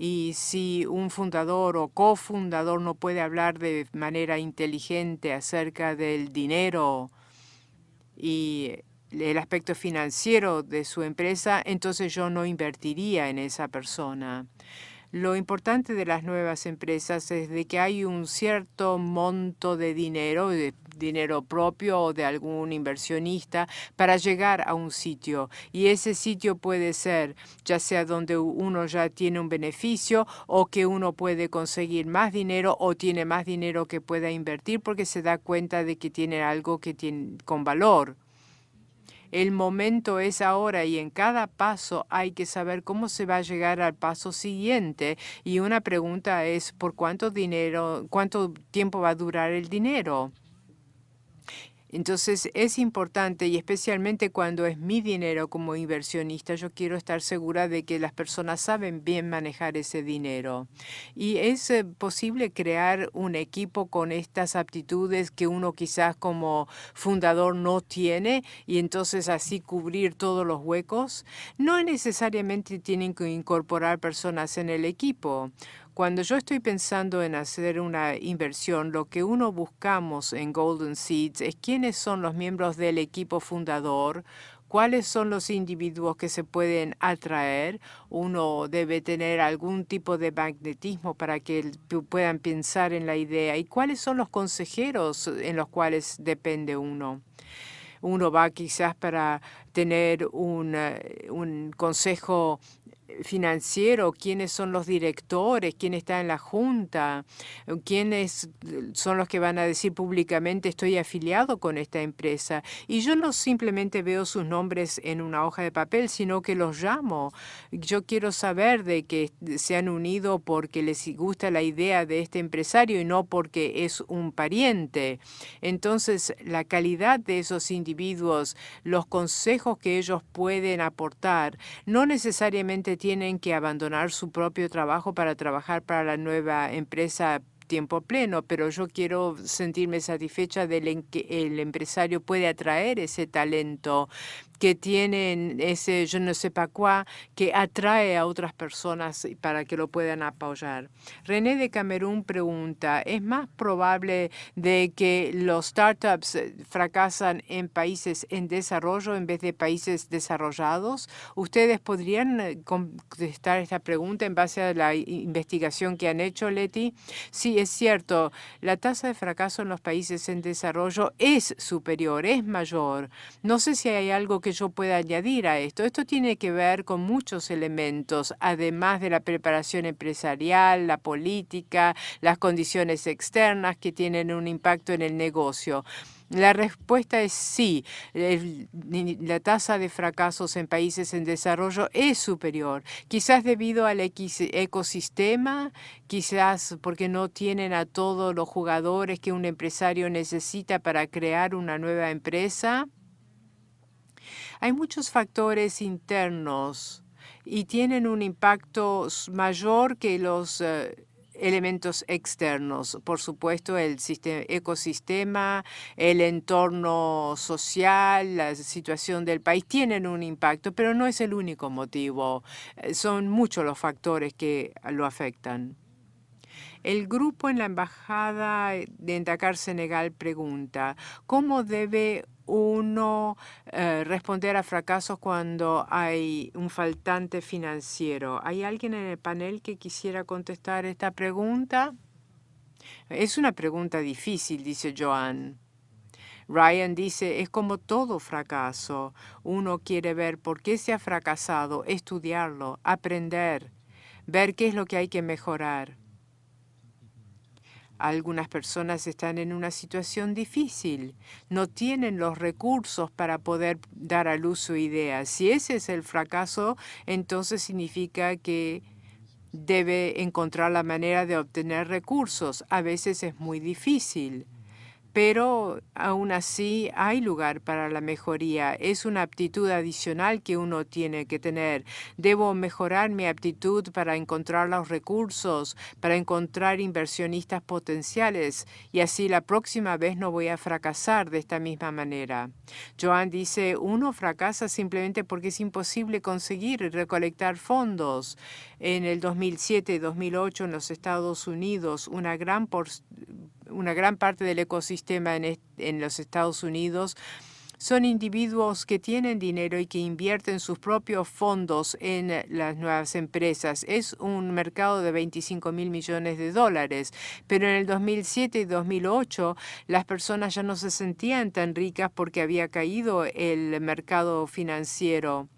Y si un fundador o cofundador no puede hablar de manera inteligente acerca del dinero y el aspecto financiero de su empresa, entonces yo no invertiría en esa persona. Lo importante de las nuevas empresas es de que hay un cierto monto de dinero, dinero propio o de algún inversionista para llegar a un sitio. Y ese sitio puede ser ya sea donde uno ya tiene un beneficio o que uno puede conseguir más dinero o tiene más dinero que pueda invertir porque se da cuenta de que tiene algo que tiene con valor. El momento es ahora y en cada paso hay que saber cómo se va a llegar al paso siguiente. Y una pregunta es, ¿por cuánto dinero, cuánto tiempo va a durar el dinero? Entonces es importante y especialmente cuando es mi dinero como inversionista, yo quiero estar segura de que las personas saben bien manejar ese dinero. Y es eh, posible crear un equipo con estas aptitudes que uno quizás como fundador no tiene y entonces así cubrir todos los huecos. No necesariamente tienen que incorporar personas en el equipo. Cuando yo estoy pensando en hacer una inversión, lo que uno buscamos en Golden Seeds es quiénes son los miembros del equipo fundador, cuáles son los individuos que se pueden atraer. Uno debe tener algún tipo de magnetismo para que puedan pensar en la idea y cuáles son los consejeros en los cuales depende uno. Uno va quizás para tener un, eh, un consejo financiero, quiénes son los directores, quién está en la junta, quiénes son los que van a decir públicamente estoy afiliado con esta empresa. Y yo no simplemente veo sus nombres en una hoja de papel, sino que los llamo. Yo quiero saber de que se han unido porque les gusta la idea de este empresario y no porque es un pariente. Entonces, la calidad de esos individuos, los consejos que ellos pueden aportar, no necesariamente tienen que abandonar su propio trabajo para trabajar para la nueva empresa tiempo pleno, pero yo quiero sentirme satisfecha de que el empresario puede atraer ese talento que tienen ese yo no sé pas quoi que atrae a otras personas para que lo puedan apoyar. René de Camerún pregunta, ¿es más probable de que los startups fracasan en países en desarrollo en vez de países desarrollados? ¿Ustedes podrían eh, contestar esta pregunta en base a la investigación que han hecho, Leti? Sí, es cierto, la tasa de fracaso en los países en desarrollo es superior, es mayor. No sé si hay algo que yo pueda añadir a esto. Esto tiene que ver con muchos elementos, además de la preparación empresarial, la política, las condiciones externas que tienen un impacto en el negocio. La respuesta es sí. la tasa de fracasos en países en desarrollo es superior, quizás debido al ecosistema, quizás porque no tienen a todos los jugadores que un empresario necesita para crear una nueva empresa. Hay muchos factores internos y tienen un impacto mayor que los eh, elementos externos. Por supuesto, el ecosistema, el entorno social, la situación del país tienen un impacto, pero no es el único motivo. Eh, son muchos los factores que lo afectan. El grupo en la Embajada de Dakar, Senegal, pregunta, ¿cómo debe uno eh, responder a fracasos cuando hay un faltante financiero? ¿Hay alguien en el panel que quisiera contestar esta pregunta? Es una pregunta difícil, dice Joan. Ryan dice, es como todo fracaso. Uno quiere ver por qué se ha fracasado, estudiarlo, aprender, ver qué es lo que hay que mejorar. Algunas personas están en una situación difícil, no tienen los recursos para poder dar a luz su idea. Si ese es el fracaso, entonces significa que debe encontrar la manera de obtener recursos. A veces es muy difícil pero aún así hay lugar para la mejoría. Es una aptitud adicional que uno tiene que tener. Debo mejorar mi aptitud para encontrar los recursos, para encontrar inversionistas potenciales y así la próxima vez no voy a fracasar de esta misma manera. Joan dice, uno fracasa simplemente porque es imposible conseguir recolectar fondos. En el 2007 y 2008 en los Estados Unidos, una gran una gran parte del ecosistema en, los Estados Unidos son individuos que tienen dinero y que invierten sus propios fondos en las nuevas empresas. Es un mercado de 25 mil millones de dólares, pero en el 2007 y 2008 las personas ya no se sentían tan ricas porque había caído el mercado financiero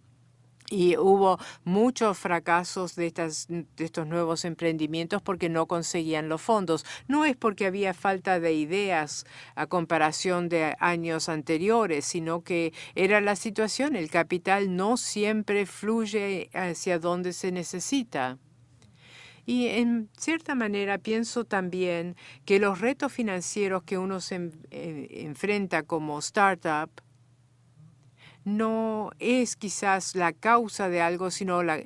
y hubo muchos fracasos de, estas, de estos nuevos emprendimientos porque no conseguían los fondos. No es porque había falta de ideas a comparación de años anteriores, sino que era la situación. El capital no siempre fluye hacia donde se necesita. Y en cierta manera pienso también que los retos financieros que uno se eh, enfrenta como startup no es quizás la causa de algo, sino la,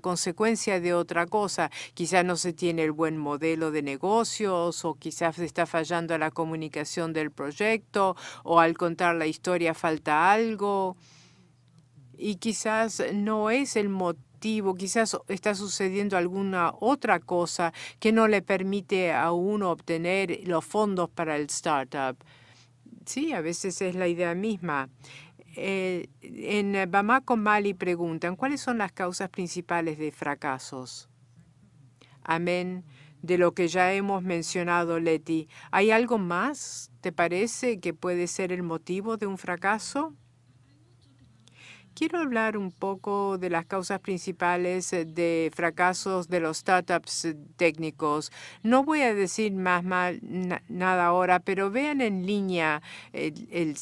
consecuencia de otra cosa. Quizás no se tiene el buen modelo de negocios o quizás está fallando la comunicación del proyecto o al contar la historia falta algo. Y quizás no es el motivo, quizás está sucediendo alguna otra cosa que no le permite a uno obtener los fondos para el startup. Sí, a veces es la idea misma. Eh, en Bamako, Mali, preguntan, ¿cuáles son las causas principales de fracasos? Amén. De lo que ya hemos mencionado, Leti. ¿Hay algo más, te parece, que puede ser el motivo de un fracaso? Quiero hablar un poco de las causas principales de fracasos de los startups técnicos. No voy a decir más nada ahora, pero vean en línea el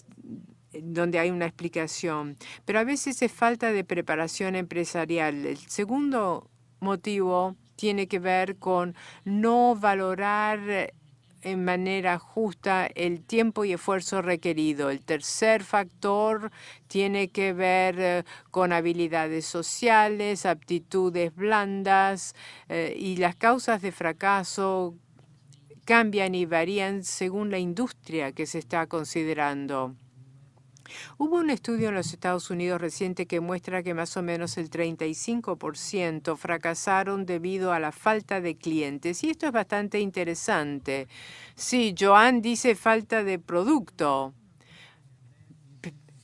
donde hay una explicación, pero a veces es falta de preparación empresarial. El segundo motivo tiene que ver con no valorar en manera justa el tiempo y esfuerzo requerido. El tercer factor tiene que ver eh, con habilidades sociales, aptitudes blandas eh, y las causas de fracaso cambian y varían según la industria que se está considerando. Hubo un estudio en los Estados Unidos reciente que muestra que más o menos el 35% fracasaron debido a la falta de clientes. Y esto es bastante interesante. Sí, Joan dice falta de producto.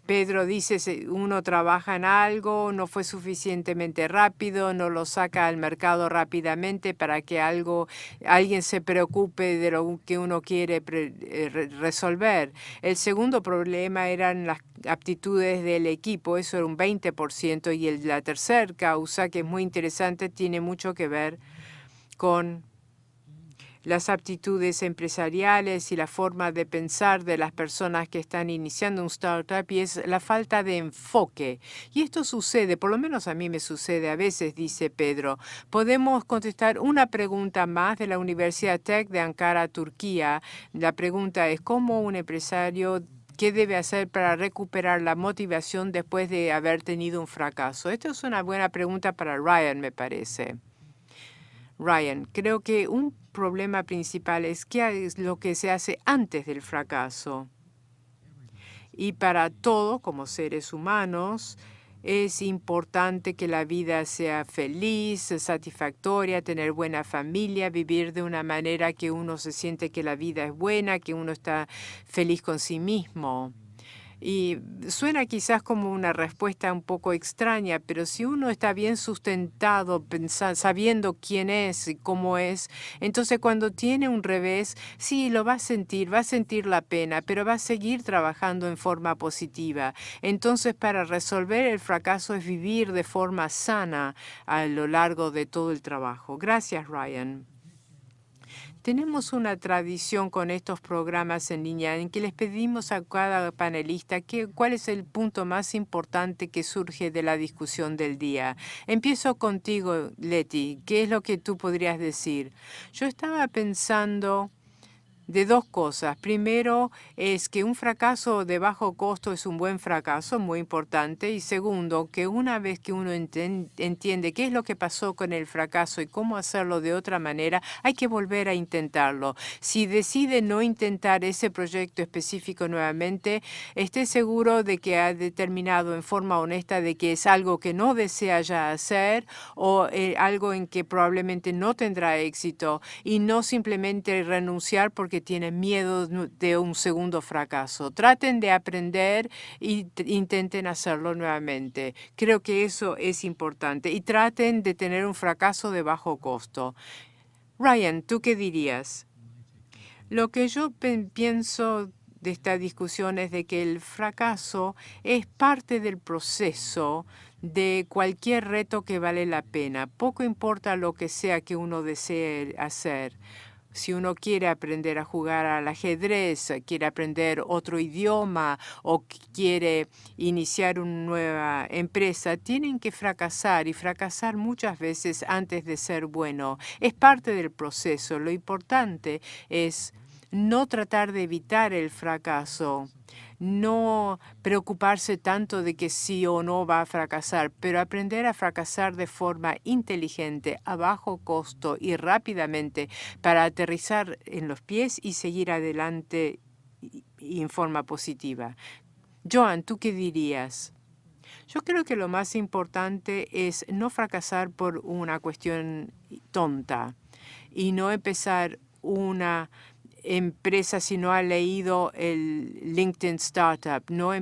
Pedro dice, uno trabaja en algo, no fue suficientemente rápido, no lo saca al mercado rápidamente para que algo, alguien se preocupe de lo que uno quiere eh, resolver. El segundo problema eran las aptitudes del equipo, eso era un 20%, y la tercera causa, que es muy interesante, tiene mucho que ver con las aptitudes empresariales y la forma de pensar de las personas que están iniciando un startup y es la falta de enfoque. Y esto sucede, por lo menos a mí me sucede a veces, dice Pedro. Podemos contestar una pregunta más de la Universidad Tech de Ankara, Turquía. La pregunta es, ¿cómo un empresario ¿Qué debe hacer para recuperar la motivación después de haber tenido un fracaso? Esta es una buena pregunta para Ryan, me parece. Ryan, creo que un problema principal es qué es lo que se hace antes del fracaso. Y para todo, como seres humanos, es importante que la vida sea feliz, satisfactoria, tener buena familia, vivir de una manera que uno se siente que la vida es buena, que uno está feliz con sí mismo. Y suena quizás como una respuesta un poco extraña, pero si uno está bien sustentado, sabiendo quién es y cómo es, entonces cuando tiene un revés, sí, lo va a sentir, va a sentir la pena, pero va a seguir trabajando en forma positiva. Entonces, para resolver el fracaso es vivir de forma sana a lo largo de todo el trabajo. Gracias, Ryan. Tenemos una tradición con estos programas en línea en que les pedimos a cada panelista que, cuál es el punto más importante que surge de la discusión del día. Empiezo contigo, Leti. ¿Qué es lo que tú podrías decir? Yo estaba pensando de dos cosas. Primero, es que un fracaso de bajo costo es un buen fracaso, muy importante. Y segundo, que una vez que uno entiende qué es lo que pasó con el fracaso y cómo hacerlo de otra manera, hay que volver a intentarlo. Si decide no intentar ese proyecto específico nuevamente, esté seguro de que ha determinado en forma honesta de que es algo que no desea ya hacer o eh, algo en que probablemente no tendrá éxito y no simplemente renunciar porque que tienen miedo de un segundo fracaso. Traten de aprender e intenten hacerlo nuevamente. Creo que eso es importante. Y traten de tener un fracaso de bajo costo. Ryan, ¿tú qué dirías? Lo que yo pienso de esta discusión es de que el fracaso es parte del proceso de cualquier reto que vale la pena. Poco importa lo que sea que uno desee hacer si uno quiere aprender a jugar al ajedrez, quiere aprender otro idioma o quiere iniciar una nueva empresa, tienen que fracasar y fracasar muchas veces antes de ser bueno. Es parte del proceso. Lo importante es no tratar de evitar el fracaso, no preocuparse tanto de que sí o no va a fracasar, pero aprender a fracasar de forma inteligente, a bajo costo y rápidamente para aterrizar en los pies y seguir adelante en forma positiva. Joan, ¿tú qué dirías? Yo creo que lo más importante es no fracasar por una cuestión tonta y no empezar una empresa si no ha leído el LinkedIn Startup, no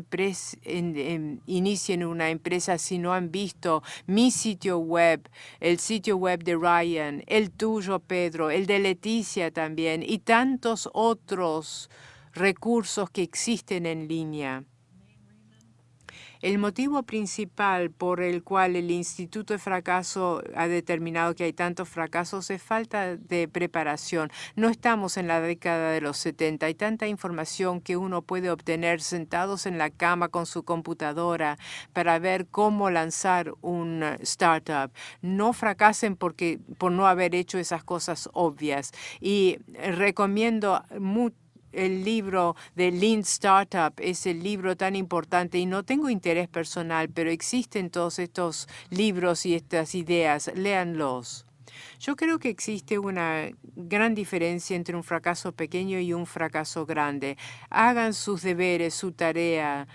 inicien una empresa si no han visto mi sitio web, el sitio web de Ryan, el tuyo, Pedro, el de Leticia también y tantos otros recursos que existen en línea. El motivo principal por el cual el Instituto de Fracaso ha determinado que hay tantos fracasos es falta de preparación. No estamos en la década de los 70. Hay tanta información que uno puede obtener sentados en la cama con su computadora para ver cómo lanzar un startup. No fracasen porque, por no haber hecho esas cosas obvias. Y recomiendo mucho el libro de Lean Startup es el libro tan importante y no tengo interés personal, pero existen todos estos libros y estas ideas. Léanlos. Yo creo que existe una gran diferencia entre un fracaso pequeño y un fracaso grande. Hagan sus deberes, su tarea,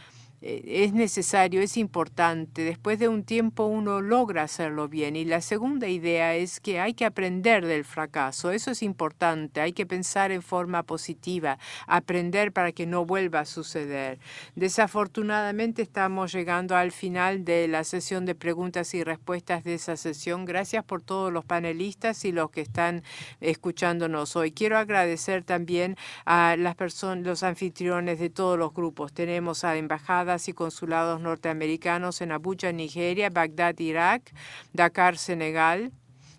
es necesario, es importante. Después de un tiempo uno logra hacerlo bien. Y la segunda idea es que hay que aprender del fracaso. Eso es importante. Hay que pensar en forma positiva, aprender para que no vuelva a suceder. Desafortunadamente estamos llegando al final de la sesión de preguntas y respuestas de esa sesión. Gracias por todos los panelistas y los que están escuchándonos hoy. Quiero agradecer también a las personas, los anfitriones de todos los grupos. Tenemos a Embajada y consulados norteamericanos en Abuja, Nigeria, Bagdad, Irak, Dakar, Senegal,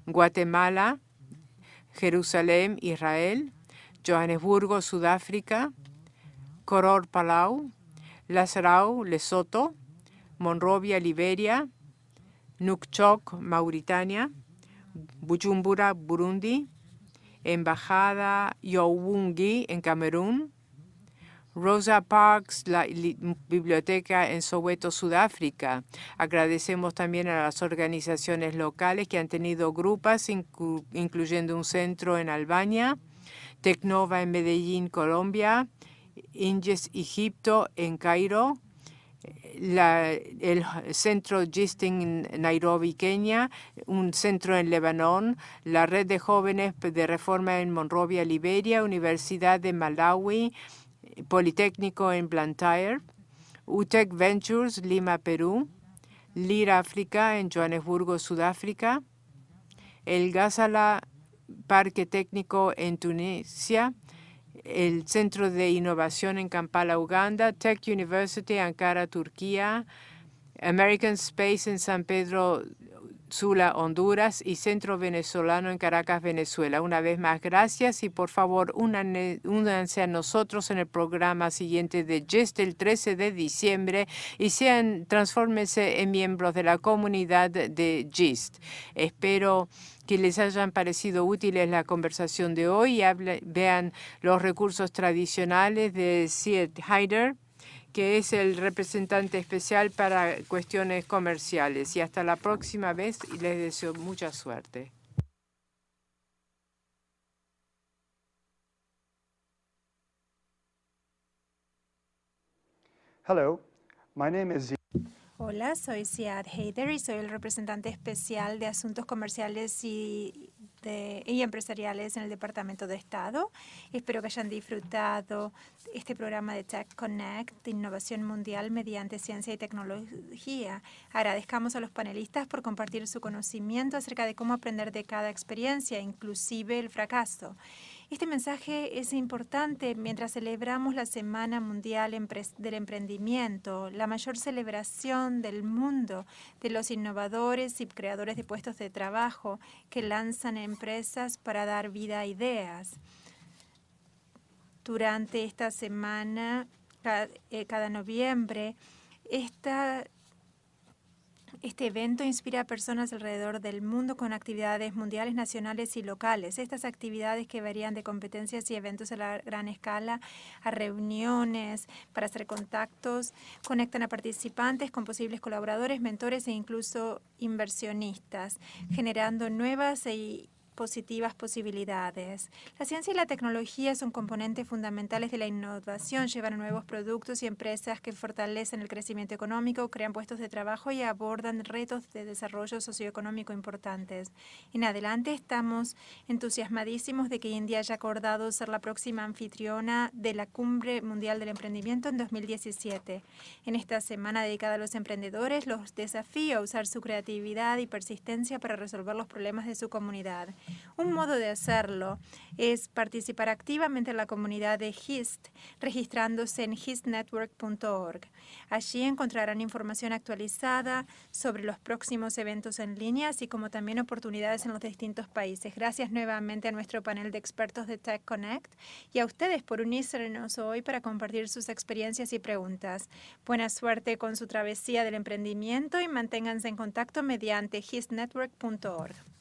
Guatemala, Jerusalén, Israel, Johannesburgo, Sudáfrica, Koror, Palau, Lazarau, Lesoto, Monrovia, Liberia, Nukchok, Mauritania, Bujumbura, Burundi, Embajada Yowungi en Camerún, Rosa Parks, la biblioteca en Soweto, Sudáfrica. Agradecemos también a las organizaciones locales que han tenido grupas, incluyendo un centro en Albania, Tecnova en Medellín, Colombia, Inges Egipto en Cairo, el centro Gisting en Nairobi, Kenia, un centro en Lebanon, la red de jóvenes de reforma en Monrovia, Liberia, Universidad de Malawi, Politécnico en Blantyre, UTEC Ventures, Lima, Perú, LIR África en Johannesburgo, Sudáfrica, el Gazala Parque Técnico en Tunisia, el Centro de Innovación en Kampala, Uganda, Tech University, Ankara, Turquía, American Space en San Pedro Sula, Honduras y Centro Venezolano en Caracas, Venezuela. Una vez más, gracias y por favor únanse a nosotros en el programa siguiente de GIST el 13 de diciembre y sean, transfórmense en miembros de la comunidad de GIST. Espero que les hayan parecido útiles la conversación de hoy y vean los recursos tradicionales de Siet Heider que es el representante especial para cuestiones comerciales. Y hasta la próxima vez y les deseo mucha suerte. Hello, my name is Hola, soy Siad Heider y soy el representante especial de Asuntos Comerciales y y empresariales en el Departamento de Estado. Espero que hayan disfrutado este programa de Tech Connect de innovación mundial mediante ciencia y tecnología. Agradezcamos a los panelistas por compartir su conocimiento acerca de cómo aprender de cada experiencia, inclusive el fracaso. Este mensaje es importante mientras celebramos la Semana Mundial del Emprendimiento, la mayor celebración del mundo de los innovadores y creadores de puestos de trabajo que lanzan empresas para dar vida a ideas. Durante esta semana, cada, eh, cada noviembre, esta este evento inspira a personas alrededor del mundo con actividades mundiales, nacionales y locales. Estas actividades que varían de competencias y eventos a la gran escala a reuniones para hacer contactos, conectan a participantes con posibles colaboradores, mentores e incluso inversionistas, generando nuevas e positivas posibilidades. La ciencia y la tecnología son componentes fundamentales de la innovación, llevan nuevos productos y empresas que fortalecen el crecimiento económico, crean puestos de trabajo y abordan retos de desarrollo socioeconómico importantes. En adelante estamos entusiasmadísimos de que India haya acordado ser la próxima anfitriona de la Cumbre Mundial del Emprendimiento en 2017. En esta semana dedicada a los emprendedores, los desafío a usar su creatividad y persistencia para resolver los problemas de su comunidad. Un modo de hacerlo es participar activamente en la comunidad de HIST, registrándose en histnetwork.org. Allí encontrarán información actualizada sobre los próximos eventos en línea, así como también oportunidades en los distintos países. Gracias nuevamente a nuestro panel de expertos de Tech Connect y a ustedes por unirnos hoy para compartir sus experiencias y preguntas. Buena suerte con su travesía del emprendimiento y manténganse en contacto mediante histnetwork.org.